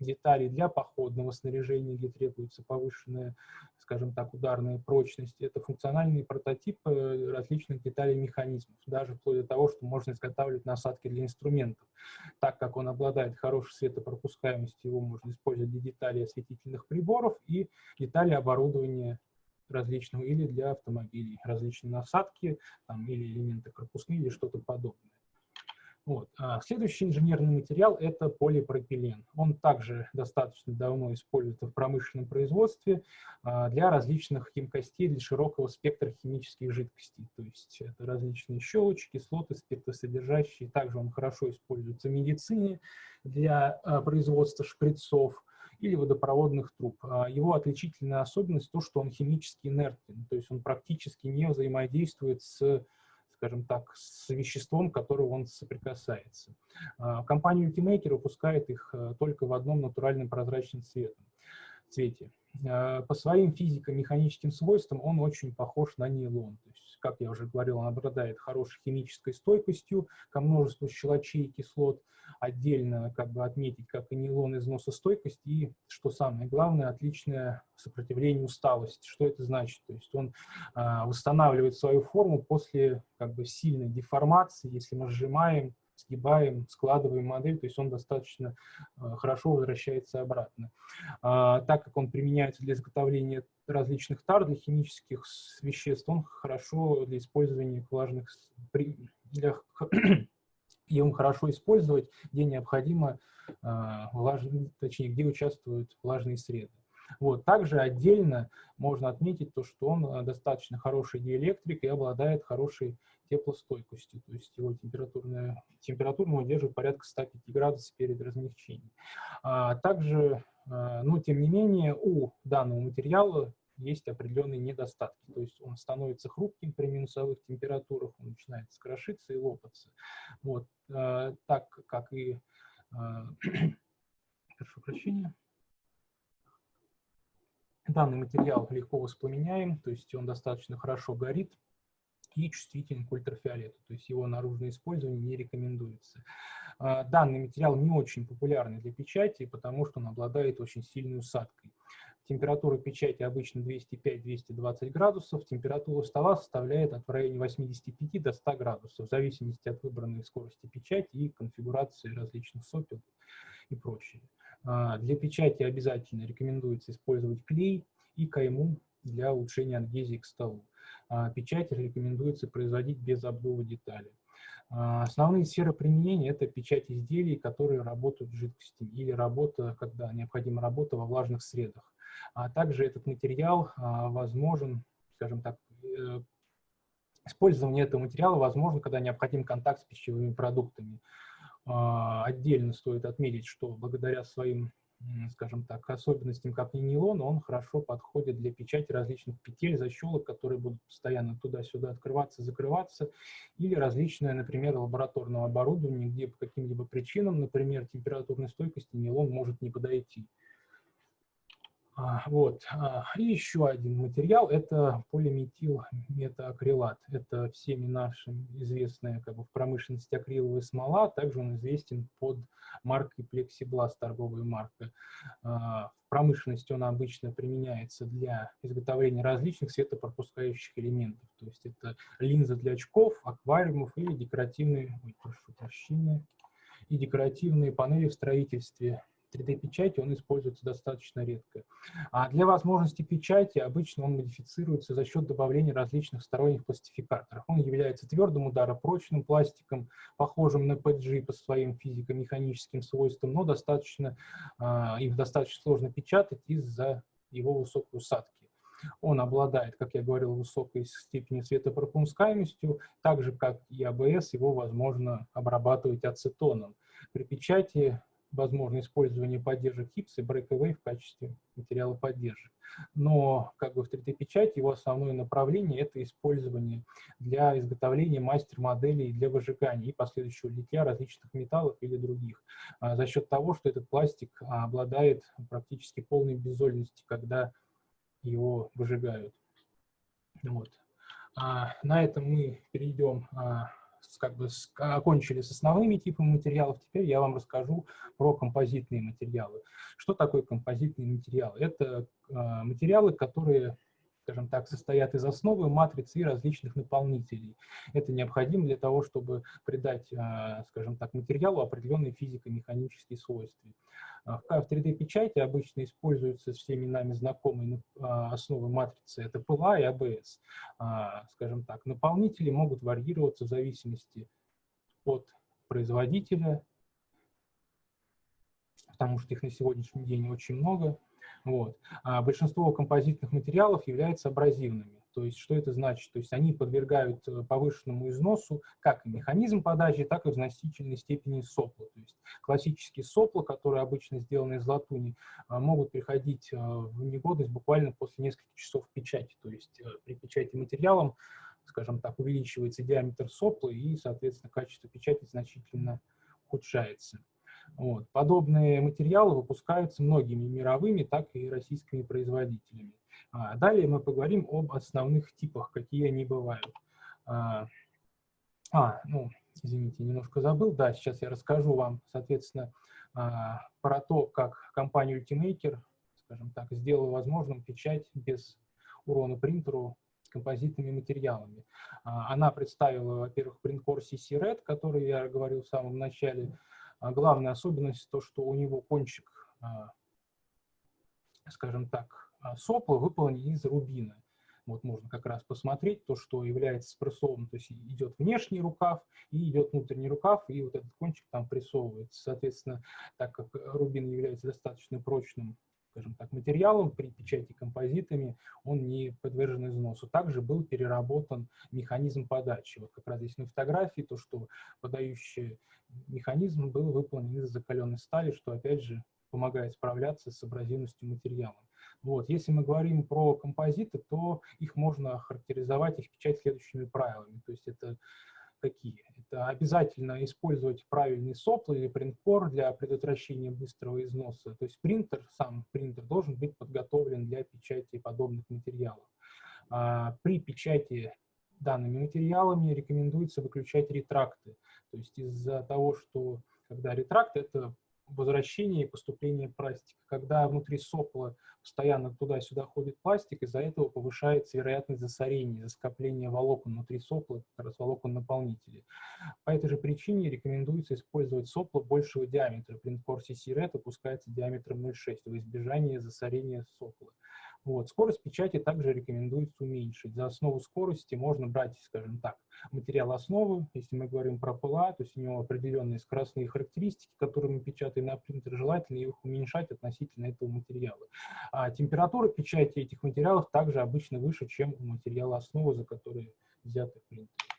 деталей для походного снаряжения, где требуется повышенная, скажем так, ударная прочность. Это функциональные прототипы различных деталей механизмов, даже вплоть до того, что можно изготавливать насадки для инструментов. Так как он обладает хорошей светопропускаемостью, его можно использовать для деталей осветительных приборов и деталей оборудования различного или для автомобилей, различные насадки там, или элементы корпусные или что-то подобное. Вот. А следующий инженерный материал – это полипропилен. Он также достаточно давно используется в промышленном производстве а, для различных емкостей, для широкого спектра химических жидкостей. То есть это различные щелочи, кислоты, спиртосодержащие. Также он хорошо используется в медицине для а, производства шприцов или водопроводных труб. А, его отличительная особенность – то, что он химически инертен, то есть он практически не взаимодействует с скажем так, с веществом, которого он соприкасается. А, компания Ultimaker выпускает их э, только в одном натуральном прозрачном цвете. А, по своим физико-механическим свойствам он очень похож на нейлон. То есть, как я уже говорил, он обладает хорошей химической стойкостью ко множеству щелочей и кислот. Отдельно как бы отметить, как и нейлон, износостойкость и, что самое главное, отличное сопротивление усталости. Что это значит? То есть он э, восстанавливает свою форму после как бы сильной деформации, если мы сжимаем сгибаем, складываем модель, то есть он достаточно э, хорошо возвращается обратно. А, так как он применяется для изготовления различных тар, для химических веществ, он хорошо для использования влажных, для, им [clears throat] хорошо использовать, где необходимо, а, влажные, точнее, где участвуют влажные среды. Вот. Также отдельно можно отметить то, что он э, достаточно хороший диэлектрик и обладает хорошей теплостойкостью, то есть его температурная, температура удерживает порядка 105 градусов перед размягчением. А также, а, но тем не менее, у данного материала есть определенные недостатки, то есть он становится хрупким при минусовых температурах, он начинает скрошиться и лопаться. Вот, а, так как и, [clears throat] прошу прощения, данный материал легко воспламеняем, то есть он достаточно хорошо горит, и чувствителен к ультрафиолету, то есть его наружное использование не рекомендуется. А, данный материал не очень популярный для печати, потому что он обладает очень сильной усадкой. Температура печати обычно 205-220 градусов, температура стола составляет от в районе 85 до 100 градусов, в зависимости от выбранной скорости печати и конфигурации различных сопел и прочее. А, для печати обязательно рекомендуется использовать клей и кайму для улучшения адгезии к столу. А, печать рекомендуется производить без обдува деталей. А, основные сферы применения – это печать изделий, которые работают с жидкостью, или работа, когда необходима работа во влажных средах. А также этот материал возможен, скажем так, э, использование этого материала возможно, когда необходим контакт с пищевыми продуктами. Отдельно стоит отметить, что благодаря своим скажем так, особенностям, как и нейлон, он хорошо подходит для печати различных петель, защелок, которые будут постоянно туда-сюда открываться, закрываться, или различное, например, лабораторное оборудование, где по каким-либо причинам, например, температурной стойкости нейлон может не подойти. А, вот. А, и еще один материал – это полиметил метаакрилат. Это всеми нашим известная как бы, в промышленности акриловая смола. Также он известен под маркой Plexiglas, торговая марка. А, в промышленности он обычно применяется для изготовления различных светопропускающих элементов. То есть это линзы для очков, аквариумов или декоративные, ой, прошу прощения, и декоративные панели в строительстве 3D-печати он используется достаточно редко. А для возможности печати обычно он модифицируется за счет добавления различных сторонних пластификаторов. Он является твердым ударопрочным пластиком, похожим на PG по своим физико-механическим свойствам, но достаточно, э, их достаточно сложно печатать из-за его высокой усадки. Он обладает, как я говорил, высокой степенью светопропускаемостью, так же, как и АБС, его возможно обрабатывать ацетоном. При печати возможно использование поддержек HIPS и Breakaway в качестве материала поддержек. Но как бы в 3D-печати его основное направление – это использование для изготовления мастер-моделей для выжигания и последующего литья различных металлов или других, а, за счет того, что этот пластик обладает практически полной безольностью, когда его выжигают. Вот. А, на этом мы перейдем а, как бы с, окончили с основными типами материалов, теперь я вам расскажу про композитные материалы. Что такое композитные материалы? Это э, материалы, которые скажем так, состоят из основы, матрицы и различных наполнителей. Это необходимо для того, чтобы придать, а, скажем так, материалу определенные физико-механические свойства. А, в 3D-печати обычно используются всеми нами знакомые а, основы матрицы, это ПЛА и АБС. Скажем так, наполнители могут варьироваться в зависимости от производителя, потому что их на сегодняшний день очень много. Вот. А большинство композитных материалов являются абразивными. То есть что это значит? То есть они подвергают э, повышенному износу как механизм подачи, так и в значительной степени сопла. То есть классические сопла, которые обычно сделаны из латуни, а, могут приходить э, в негодность буквально после нескольких часов печати. То есть э, при печати материалом, скажем так, увеличивается диаметр сопла и, соответственно, качество печати значительно ухудшается. Вот. Подобные материалы выпускаются многими мировыми, так и российскими производителями. А далее мы поговорим об основных типах, какие они бывают. А, а, ну, извините, немножко забыл. Да, сейчас я расскажу вам, соответственно, а, про то, как компания Ultimaker, скажем так, сделала возможным печать без урона принтеру композитными материалами. А, она представила, во-первых, принткор CC Red, который я говорил в самом начале, а главная особенность то, что у него кончик, а, скажем так, а, сопла выполнен из рубина. Вот можно как раз посмотреть то, что является спрессованным, то есть идет внешний рукав и идет внутренний рукав, и вот этот кончик там прессовывается. Соответственно, так как рубин является достаточно прочным скажем так, материалом при печати композитами, он не подвержен износу. Также был переработан механизм подачи. Вот как раз здесь на фотографии то, что подающий механизм был выполнен из закаленной стали, что опять же помогает справляться с абразивностью материала. Вот. Если мы говорим про композиты, то их можно характеризовать, их печать следующими правилами. То есть это какие? Это обязательно использовать правильный сопл или принткор для предотвращения быстрого износа. То есть принтер, сам принтер должен быть подготовлен для печати подобных материалов. А, при печати данными материалами рекомендуется выключать ретракты. То есть из-за того, что когда ретракт – это возвращение и поступление пластика. Когда внутри сопла постоянно туда-сюда ходит пластик, из-за этого повышается вероятность засорения, скопления волокон внутри сопла, как раз волокон наполнителей. По этой же причине рекомендуется использовать сопло большего диаметра. Принткор CC Red опускается диаметром 0,6 во избежание засорения сопла. Вот. Скорость печати также рекомендуется уменьшить. За основу скорости можно брать, скажем так, материал основы, если мы говорим про ПЛА, то есть у него определенные скоростные характеристики, которые мы печатаем на принтер, желательно их уменьшать относительно этого материала. А температура печати этих материалов также обычно выше, чем у материала основы, за который взяты принтер.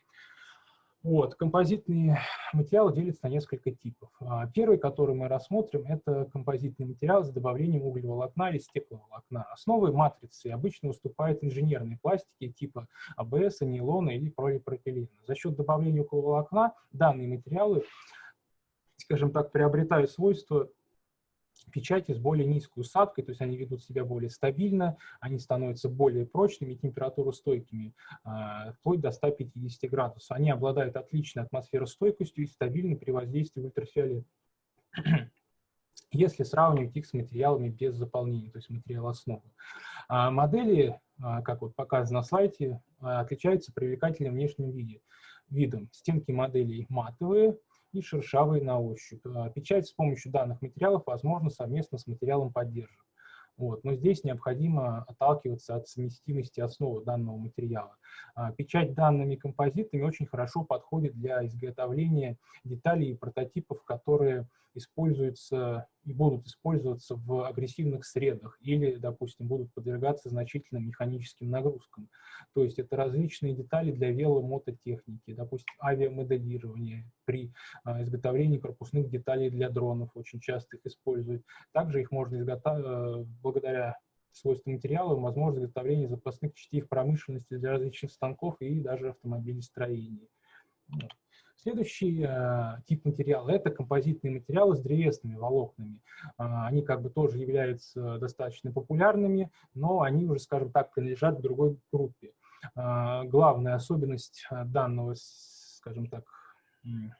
Вот, композитные материалы делятся на несколько типов. А, первый, который мы рассмотрим, это композитный материал с добавлением углеволокна или стекловолокна. Основой матрицы обычно выступают инженерные пластики типа АБС, нейлона или полипропилена. За счет добавления углеволокна данные материалы, скажем так, приобретают свойства печати с более низкой усадкой, то есть они ведут себя более стабильно, они становятся более прочными, температуростойкими, а, вплоть до 150 градусов. Они обладают отличной атмосферостойкостью и стабильны при воздействии ультрафиолета. [clears throat] Если сравнивать их с материалами без заполнения, то есть материал основы. А, модели, а, как вот показано на слайде, отличаются привлекательным внешним виде, видом. Стенки моделей матовые, и шершавые на ощупь. А, печать с помощью данных материалов возможно совместно с материалом поддержек. Вот. Но здесь необходимо отталкиваться от совместимости основы данного материала. А, печать данными композитами очень хорошо подходит для изготовления деталей и прототипов, которые используются и будут использоваться в агрессивных средах или, допустим, будут подвергаться значительным механическим нагрузкам. То есть это различные детали для веломототехники, допустим, авиамоделирование при а, изготовлении корпусных деталей для дронов, очень часто их используют. Также их можно изготовить э, благодаря свойства материала, возможность изготовления запасных частей в промышленности для различных станков и даже автомобилестроения. Следующий э, тип материала – это композитные материалы с древесными волокнами. Э, они как бы тоже являются достаточно популярными, но они уже, скажем так, принадлежат к другой группе. Э, главная особенность данного, скажем так,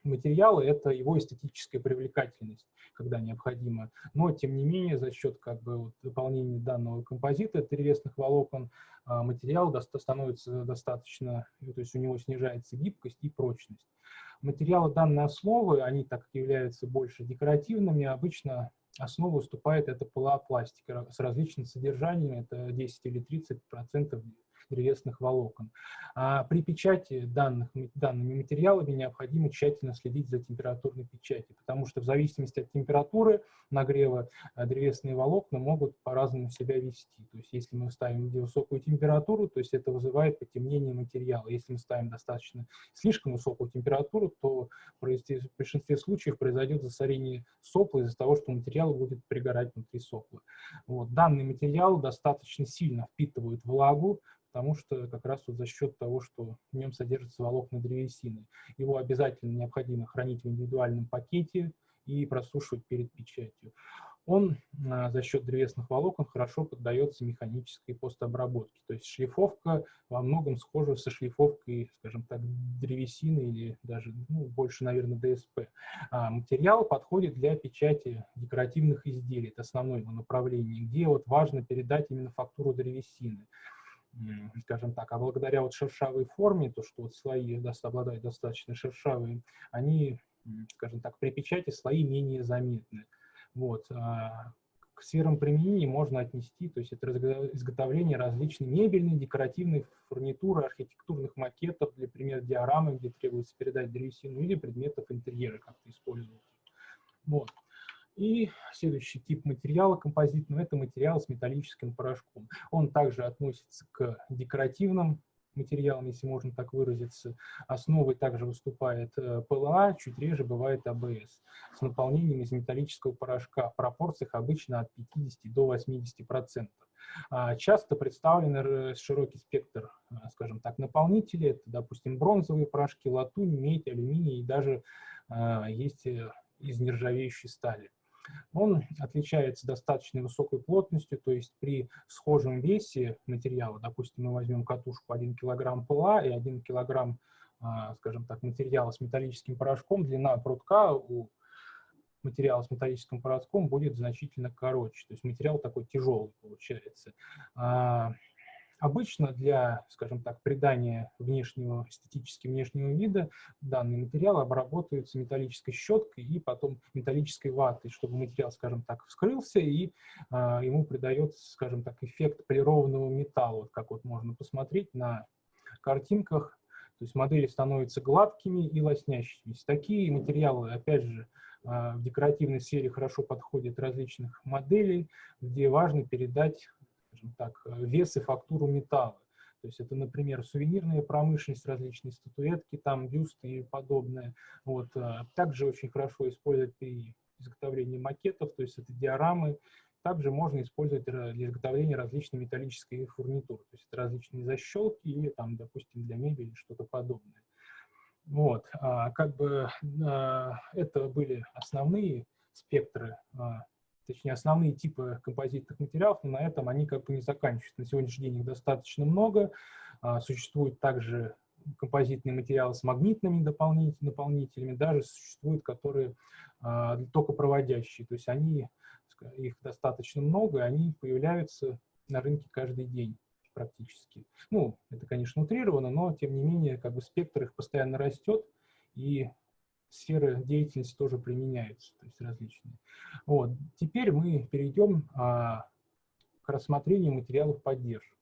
материала – это его эстетическая привлекательность, когда необходимо. Но, тем не менее, за счет как бы, вот, выполнения данного композита древесных волокон материал становится достаточно, то есть у него снижается гибкость и прочность. Материалы данной основы, они так как являются больше декоративными, обычно основу выступает это пластика с различным содержанием, это 10 или 30 процентов древесных волокон. А при печати данных, данными материалами необходимо тщательно следить за температурной печатью, потому что в зависимости от температуры нагрева э, древесные волокна могут по-разному себя вести. То есть если мы ставим высокую температуру, то есть это вызывает потемнение материала. Если мы ставим достаточно слишком высокую температуру, то в большинстве случаев произойдет засорение сопла из-за того, что материал будет пригорать внутри сопла. Вот. Данный материал достаточно сильно впитывает влагу, потому что как раз вот за счет того, что в нем содержатся волокна древесины. Его обязательно необходимо хранить в индивидуальном пакете и просушивать перед печатью. Он а, за счет древесных волокон хорошо поддается механической постобработке. То есть шлифовка во многом схожа со шлифовкой, скажем так, древесины или даже ну, больше, наверное, ДСП. А материал подходит для печати декоративных изделий, это основное его направление, где вот важно передать именно фактуру древесины скажем так, а благодаря вот шершавой форме, то, что вот слои обладают достаточно шершавые, они, скажем так, при печати слои менее заметны. Вот. А к сферам применения можно отнести, то есть это изготовление различной мебельной, декоративной фурнитуры, архитектурных макетов, для пример диорамы, где требуется передать древесину, или предметов интерьера как-то использовать. Вот. И следующий тип материала композитного – это материал с металлическим порошком. Он также относится к декоративным материалам, если можно так выразиться. Основой также выступает э, ПЛА, чуть реже бывает АБС, с наполнением из металлического порошка в пропорциях обычно от 50 до 80%. А, часто представлен широкий спектр, э, скажем так, наполнителей. Это, допустим, бронзовые порошки, латунь, медь, алюминий и даже э, есть из нержавеющей стали. Он отличается достаточно высокой плотностью, то есть при схожем весе материала, допустим, мы возьмем катушку 1 кг ПЛА и 1 кг, а, скажем так, материала с металлическим порошком, длина прутка у материала с металлическим порошком будет значительно короче, то есть материал такой тяжелый получается. Обычно для, скажем так, придания внешнего, эстетически внешнего вида данный материал обработаются металлической щеткой и потом металлической ватой, чтобы материал, скажем так, вскрылся и а, ему придается, скажем так, эффект полированного металла, вот как вот можно посмотреть на картинках. То есть модели становятся гладкими и лоснящимися. Такие материалы, опять же, а, в декоративной сфере хорошо подходят различных моделей, где важно передать скажем так, э, вес и фактуру металла. То есть это, например, сувенирная промышленность, различные статуэтки, там бюсты и подобное. Вот. Э, также очень хорошо использовать при изготовлении макетов, то есть это диорамы. Также можно использовать для изготовления различной металлической фурнитуры, то есть это различные защелки или, там, допустим, для мебели что-то подобное. Вот, а, как бы а, это были основные спектры а, точнее, основные типы композитных материалов, но на этом они как бы не заканчиваются. На сегодняшний день их достаточно много. А, существуют также композитные материалы с магнитными наполнителями, даже существуют, которые а, только проводящие. То есть они, их достаточно много, и они появляются на рынке каждый день практически. Ну, это, конечно, утрировано, но, тем не менее, как бы спектр их постоянно растет, и сферы деятельности тоже применяются, то есть различные. Вот. Теперь мы перейдем а, к рассмотрению материалов поддержки.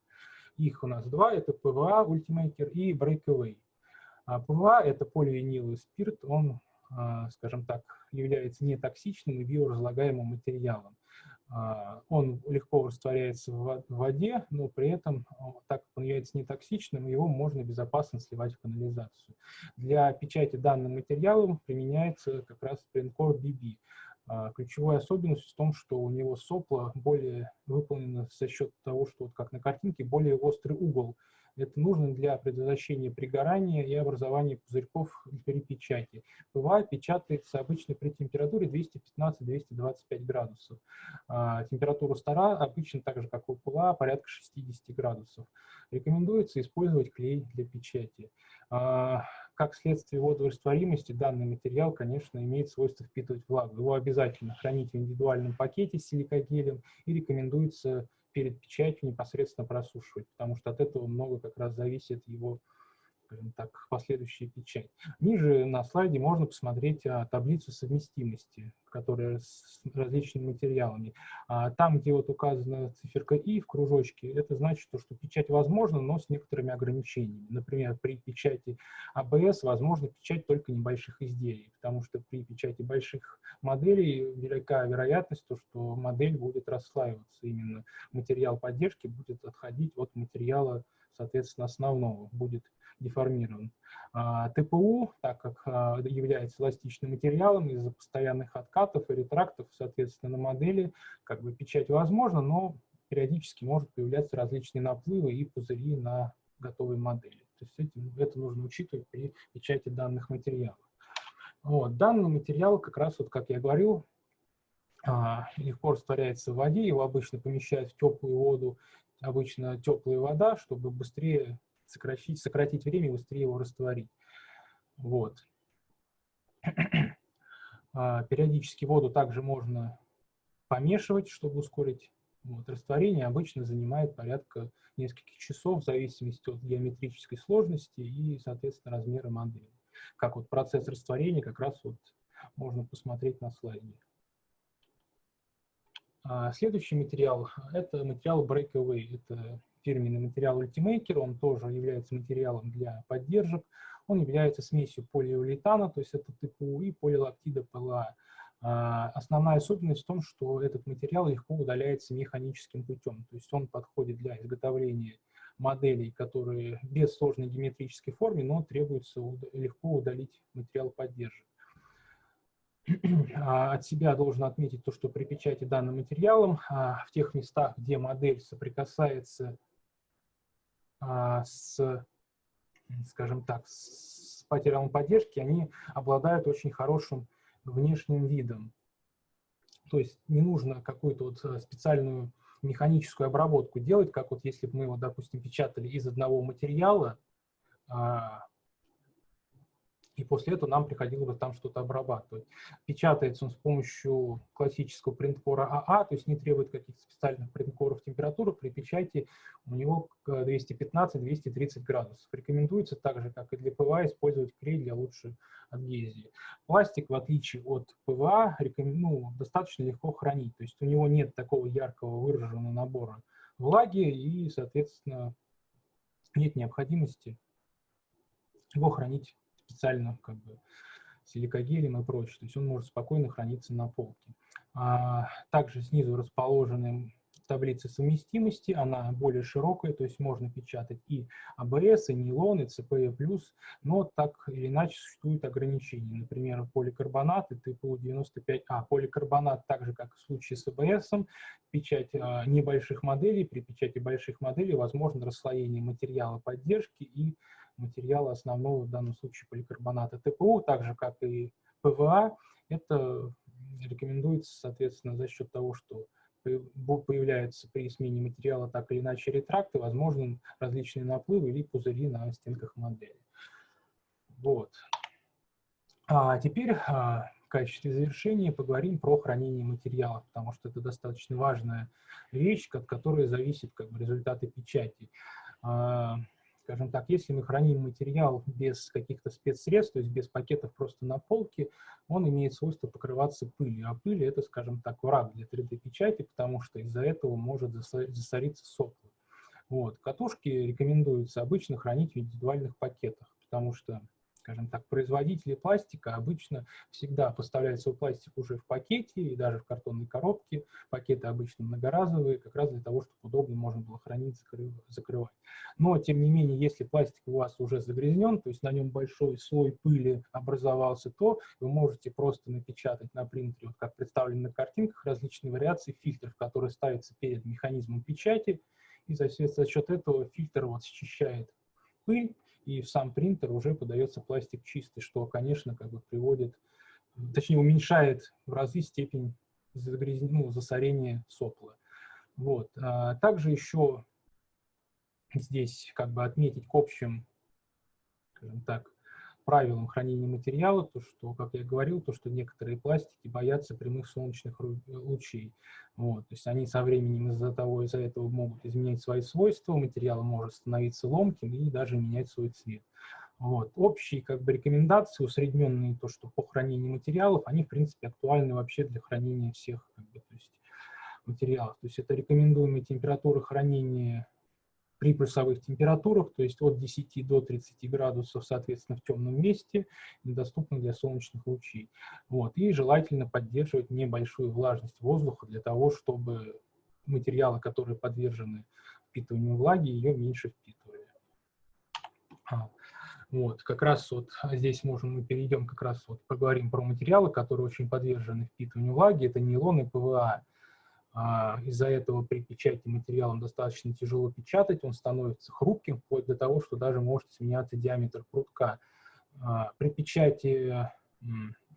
Их у нас два, это ПВА, Ultimaker и Breakaway. А ПВА – это поливиниловый спирт, он скажем так, является нетоксичным и биоразлагаемым материалом. Он легко растворяется в воде, но при этом, так как он является нетоксичным, его можно безопасно сливать в канализацию. Для печати данным материалом применяется как раз Printcore BB. Ключевая особенность в том, что у него сопло более выполнено за счет того, что, вот как на картинке, более острый угол – это нужно для предотвращения пригорания и образования пузырьков при печати. ПВА печатается обычно при температуре 215-225 градусов. А, температура стола обычно так же, как у ПЛА, порядка 60 градусов. Рекомендуется использовать клей для печати. А, как следствие водорастворимости, данный материал, конечно, имеет свойство впитывать влагу. Его обязательно хранить в индивидуальном пакете с силикогелем и рекомендуется перед печатью непосредственно просушивать, потому что от этого много как раз зависит его скажем так, последующая печать. Ниже на слайде можно посмотреть а, таблицу совместимости, которая с различными материалами. А, там, где вот указана циферка «и» в кружочке, это значит, что, что печать возможна, но с некоторыми ограничениями. Например, при печати АБС возможно печать только небольших изделий, потому что при печати больших моделей велика вероятность, то, что модель будет расслаиваться. Именно материал поддержки будет отходить от материала, соответственно, основного, будет деформирован. А, ТПУ, так как а, является эластичным материалом, из-за постоянных откатов и ретрактов, соответственно, на модели как бы печать возможна, но периодически может появляться различные наплывы и пузыри на готовой модели. То есть этим, это нужно учитывать при печати данных материалов. Вот, данный материал, как раз, вот, как я говорил, а, легко растворяется в воде, его обычно помещают в теплую воду, обычно теплая вода, чтобы быстрее сократить, сократить время и быстрее его растворить. Вот. [clears throat] А, периодически воду также можно помешивать, чтобы ускорить вот, растворение. Обычно занимает порядка нескольких часов в зависимости от геометрической сложности и, соответственно, размера модели. Как вот процесс растворения как раз вот можно посмотреть на слайде. А следующий материал – это материал Breakaway. Это фирменный материал Ultimaker, он тоже является материалом для поддержек. Он является смесью полиуретана, то есть это ТПУ и полилактида ПЛА. А, основная особенность в том, что этот материал легко удаляется механическим путем, то есть он подходит для изготовления моделей, которые без сложной геометрической формы, но требуется легко удалить материал поддержек. А, от себя должен отметить то, что при печати данным материалом а, в тех местах, где модель соприкасается с, скажем так, с материалом поддержки, они обладают очень хорошим внешним видом. То есть не нужно какую-то вот э, специальную механическую обработку делать, как вот если бы мы его, допустим, печатали из одного материала, а, и после этого нам приходилось бы там что-то обрабатывать. Печатается он с помощью классического print core а AA, то есть не требует каких-то специальных print core ов температуры. При печати у него 215-230 градусов. Рекомендуется так же, как и для ПВА, использовать клей для лучшей адгезии. Пластик, в отличие от ПВА, ну, достаточно легко хранить, то есть у него нет такого яркого выраженного набора влаги и, соответственно, нет необходимости его хранить специально как бы силикогелем и прочее. То есть он может спокойно храниться на полке. А, также снизу расположены таблицы совместимости, она более широкая, то есть можно печатать и АБС, и нейлон, и ЦПЕ+, но так или иначе существуют ограничения. Например, поликарбонат и ТПУ-95А. Поликарбонат, так же как в случае с АБС, печать а, небольших моделей, при печати больших моделей возможно расслоение материала поддержки и материала основного, в данном случае поликарбоната ТПУ, так же как и ПВА, это рекомендуется, соответственно, за счет того, что появляются при смене материала так или иначе ретракты, возможны различные наплывы или пузыри на стенках модели. Вот. А теперь а, в качестве завершения поговорим про хранение материалов, потому что это достаточно важная вещь, от которой зависит как бы, результаты печати. Скажем так, если мы храним материал без каких-то спецсредств, то есть без пакетов просто на полке, он имеет свойство покрываться пылью. А пыль – это, скажем так, враг для 3D-печати, потому что из-за этого может засориться сопло. Вот. Катушки рекомендуется обычно хранить в индивидуальных пакетах, потому что скажем так, производители пластика обычно всегда поставляют свой пластик уже в пакете и даже в картонной коробке. Пакеты обычно многоразовые, как раз для того, чтобы удобно можно было хранить, закрывать. Но, тем не менее, если пластик у вас уже загрязнен, то есть на нем большой слой пыли образовался, то вы можете просто напечатать на принтере, вот как представлено на картинках, различные вариации фильтров, которые ставятся перед механизмом печати, и за счет этого фильтр вот счищает пыль, и в сам принтер уже подается пластик чистый, что, конечно, как бы приводит, точнее, уменьшает в разы степень загрязнения, ну, засорения сопла. Вот. А также еще здесь как бы отметить к общим, скажем так, правилам хранения материала, то, что, как я говорил, то, что некоторые пластики боятся прямых солнечных лучей. Вот, то есть они со временем из-за того, из-за этого могут изменять свои свойства, материал может становиться ломким и даже менять свой цвет. Вот. Общие как бы, рекомендации, усредненные то, что по хранению материалов, они, в принципе, актуальны вообще для хранения всех как бы, то есть, материалов. То есть это рекомендуемая температура хранения при плюсовых температурах, то есть от 10 до 30 градусов, соответственно, в темном месте, недоступно для солнечных лучей. Вот. И желательно поддерживать небольшую влажность воздуха для того, чтобы материалы, которые подвержены впитыванию влаги, ее меньше впитывали. А, вот, как раз вот здесь можем мы перейдем, как раз вот поговорим про материалы, которые очень подвержены впитыванию влаги. Это нейлон и ПВА. А, из-за этого при печати материалом достаточно тяжело печатать, он становится хрупким, вплоть до того, что даже может сменяться диаметр прутка. А, при печати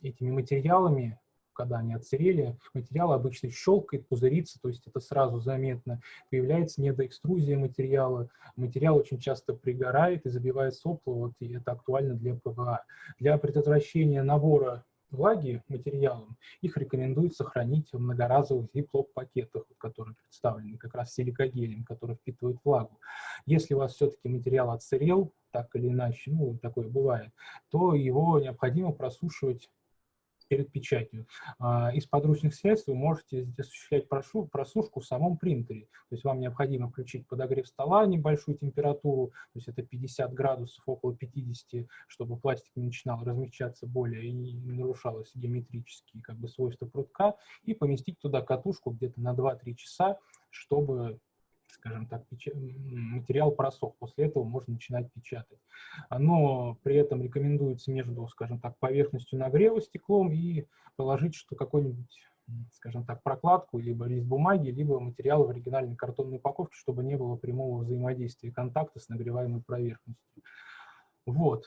этими материалами, когда они отсырели, материал обычно щелкает, пузырится, то есть это сразу заметно. Появляется недоэкструзия материала, материал очень часто пригорает и забивает сопло, вот, и это актуально для ПВА. Для предотвращения набора влаги материалам, их рекомендуется хранить в многоразовых zip-lock пакетах, которые представлены как раз силикогелем, который впитывает влагу. Если у вас все-таки материал отсырел, так или иначе, ну, такое бывает, то его необходимо просушивать перед печатью. А, из подручных средств вы можете осуществлять просушку в самом принтере. То есть вам необходимо включить подогрев стола, небольшую температуру, то есть это 50 градусов, около 50, чтобы пластик не начинал размягчаться более и не нарушалось геометрические как бы, свойства прутка, и поместить туда катушку где-то на 2-3 часа, чтобы скажем так, материал просох. После этого можно начинать печатать. Но при этом рекомендуется между, скажем так, поверхностью нагрева стеклом и положить что какой-нибудь скажем так, прокладку, либо лист бумаги, либо материал в оригинальной картонной упаковке, чтобы не было прямого взаимодействия контакта с нагреваемой поверхностью. Вот.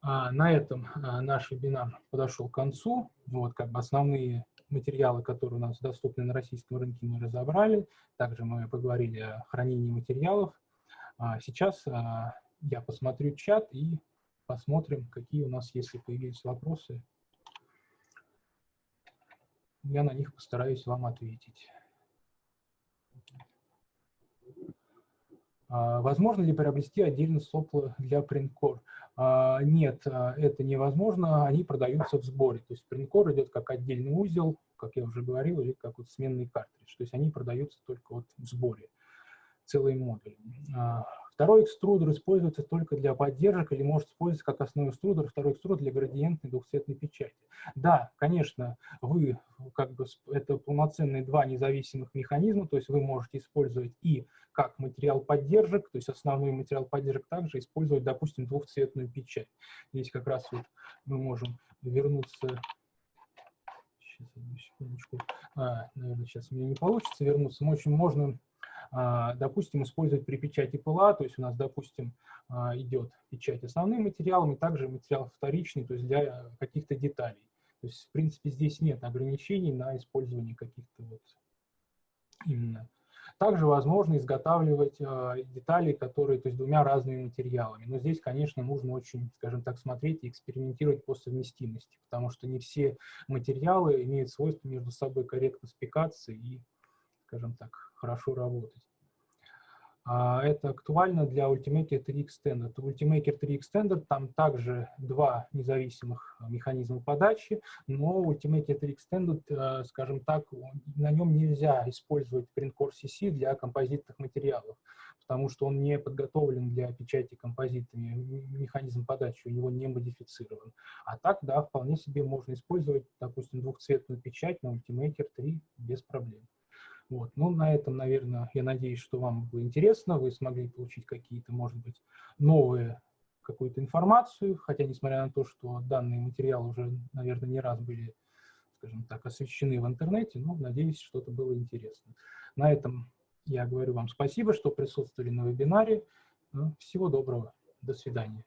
А на этом а, наш вебинар подошел к концу. Вот как бы основные материалы, которые у нас доступны на российском рынке, мы разобрали. Также мы поговорили о хранении материалов. А сейчас а, я посмотрю чат и посмотрим, какие у нас, если появились вопросы. Я на них постараюсь вам ответить. А, возможно ли приобрести отдельно сопло для Printcore? А, нет, а, это невозможно, они продаются в сборе. То есть Printcore идет как отдельный узел, как я уже говорил, или как вот сменный картридж. То есть они продаются только вот в сборе, целый модуль. Второй экструдер используется только для поддержек или может использоваться как основной экструдер, второй экструдер для градиентной двухцветной печати. Да, конечно, вы, как бы, это полноценные два независимых механизма, то есть вы можете использовать и как материал поддержек, то есть основной материал поддержек также использовать, допустим, двухцветную печать. Здесь как раз вот мы можем вернуться Сейчас, одну секундочку. А, наверное, сейчас у меня не получится вернуться. В общем, можно допустим, использовать при печати ПЛА, то есть у нас, допустим, а, идет печать основным материалом и также материал вторичный, то есть для каких-то деталей. То есть, в принципе, здесь нет ограничений на использование каких-то вот именно. Также возможно изготавливать э, детали, которые, то есть двумя разными материалами. Но здесь, конечно, нужно очень, скажем так, смотреть и экспериментировать по совместимости, потому что не все материалы имеют свойство между собой корректно спекаться и, скажем так, хорошо работать. А, это актуально для Ultimaker 3 Extended. В Ultimaker 3 Extended там также два независимых механизма подачи, но Ultimaker 3 Extended, э, скажем так, на нем нельзя использовать Printcore CC для композитных материалов, потому что он не подготовлен для печати композитами, механизм подачи у него не модифицирован. А так, да, вполне себе можно использовать, допустим, двухцветную печать на Ultimaker 3 без проблем. Вот. Ну, на этом, наверное, я надеюсь, что вам было интересно, вы смогли получить какие-то, может быть, новые какую-то информацию, хотя, несмотря на то, что данные материалы уже, наверное, не раз были, скажем так, освещены в интернете, но надеюсь, что-то было интересно. На этом я говорю вам спасибо, что присутствовали на вебинаре. Всего доброго. До свидания.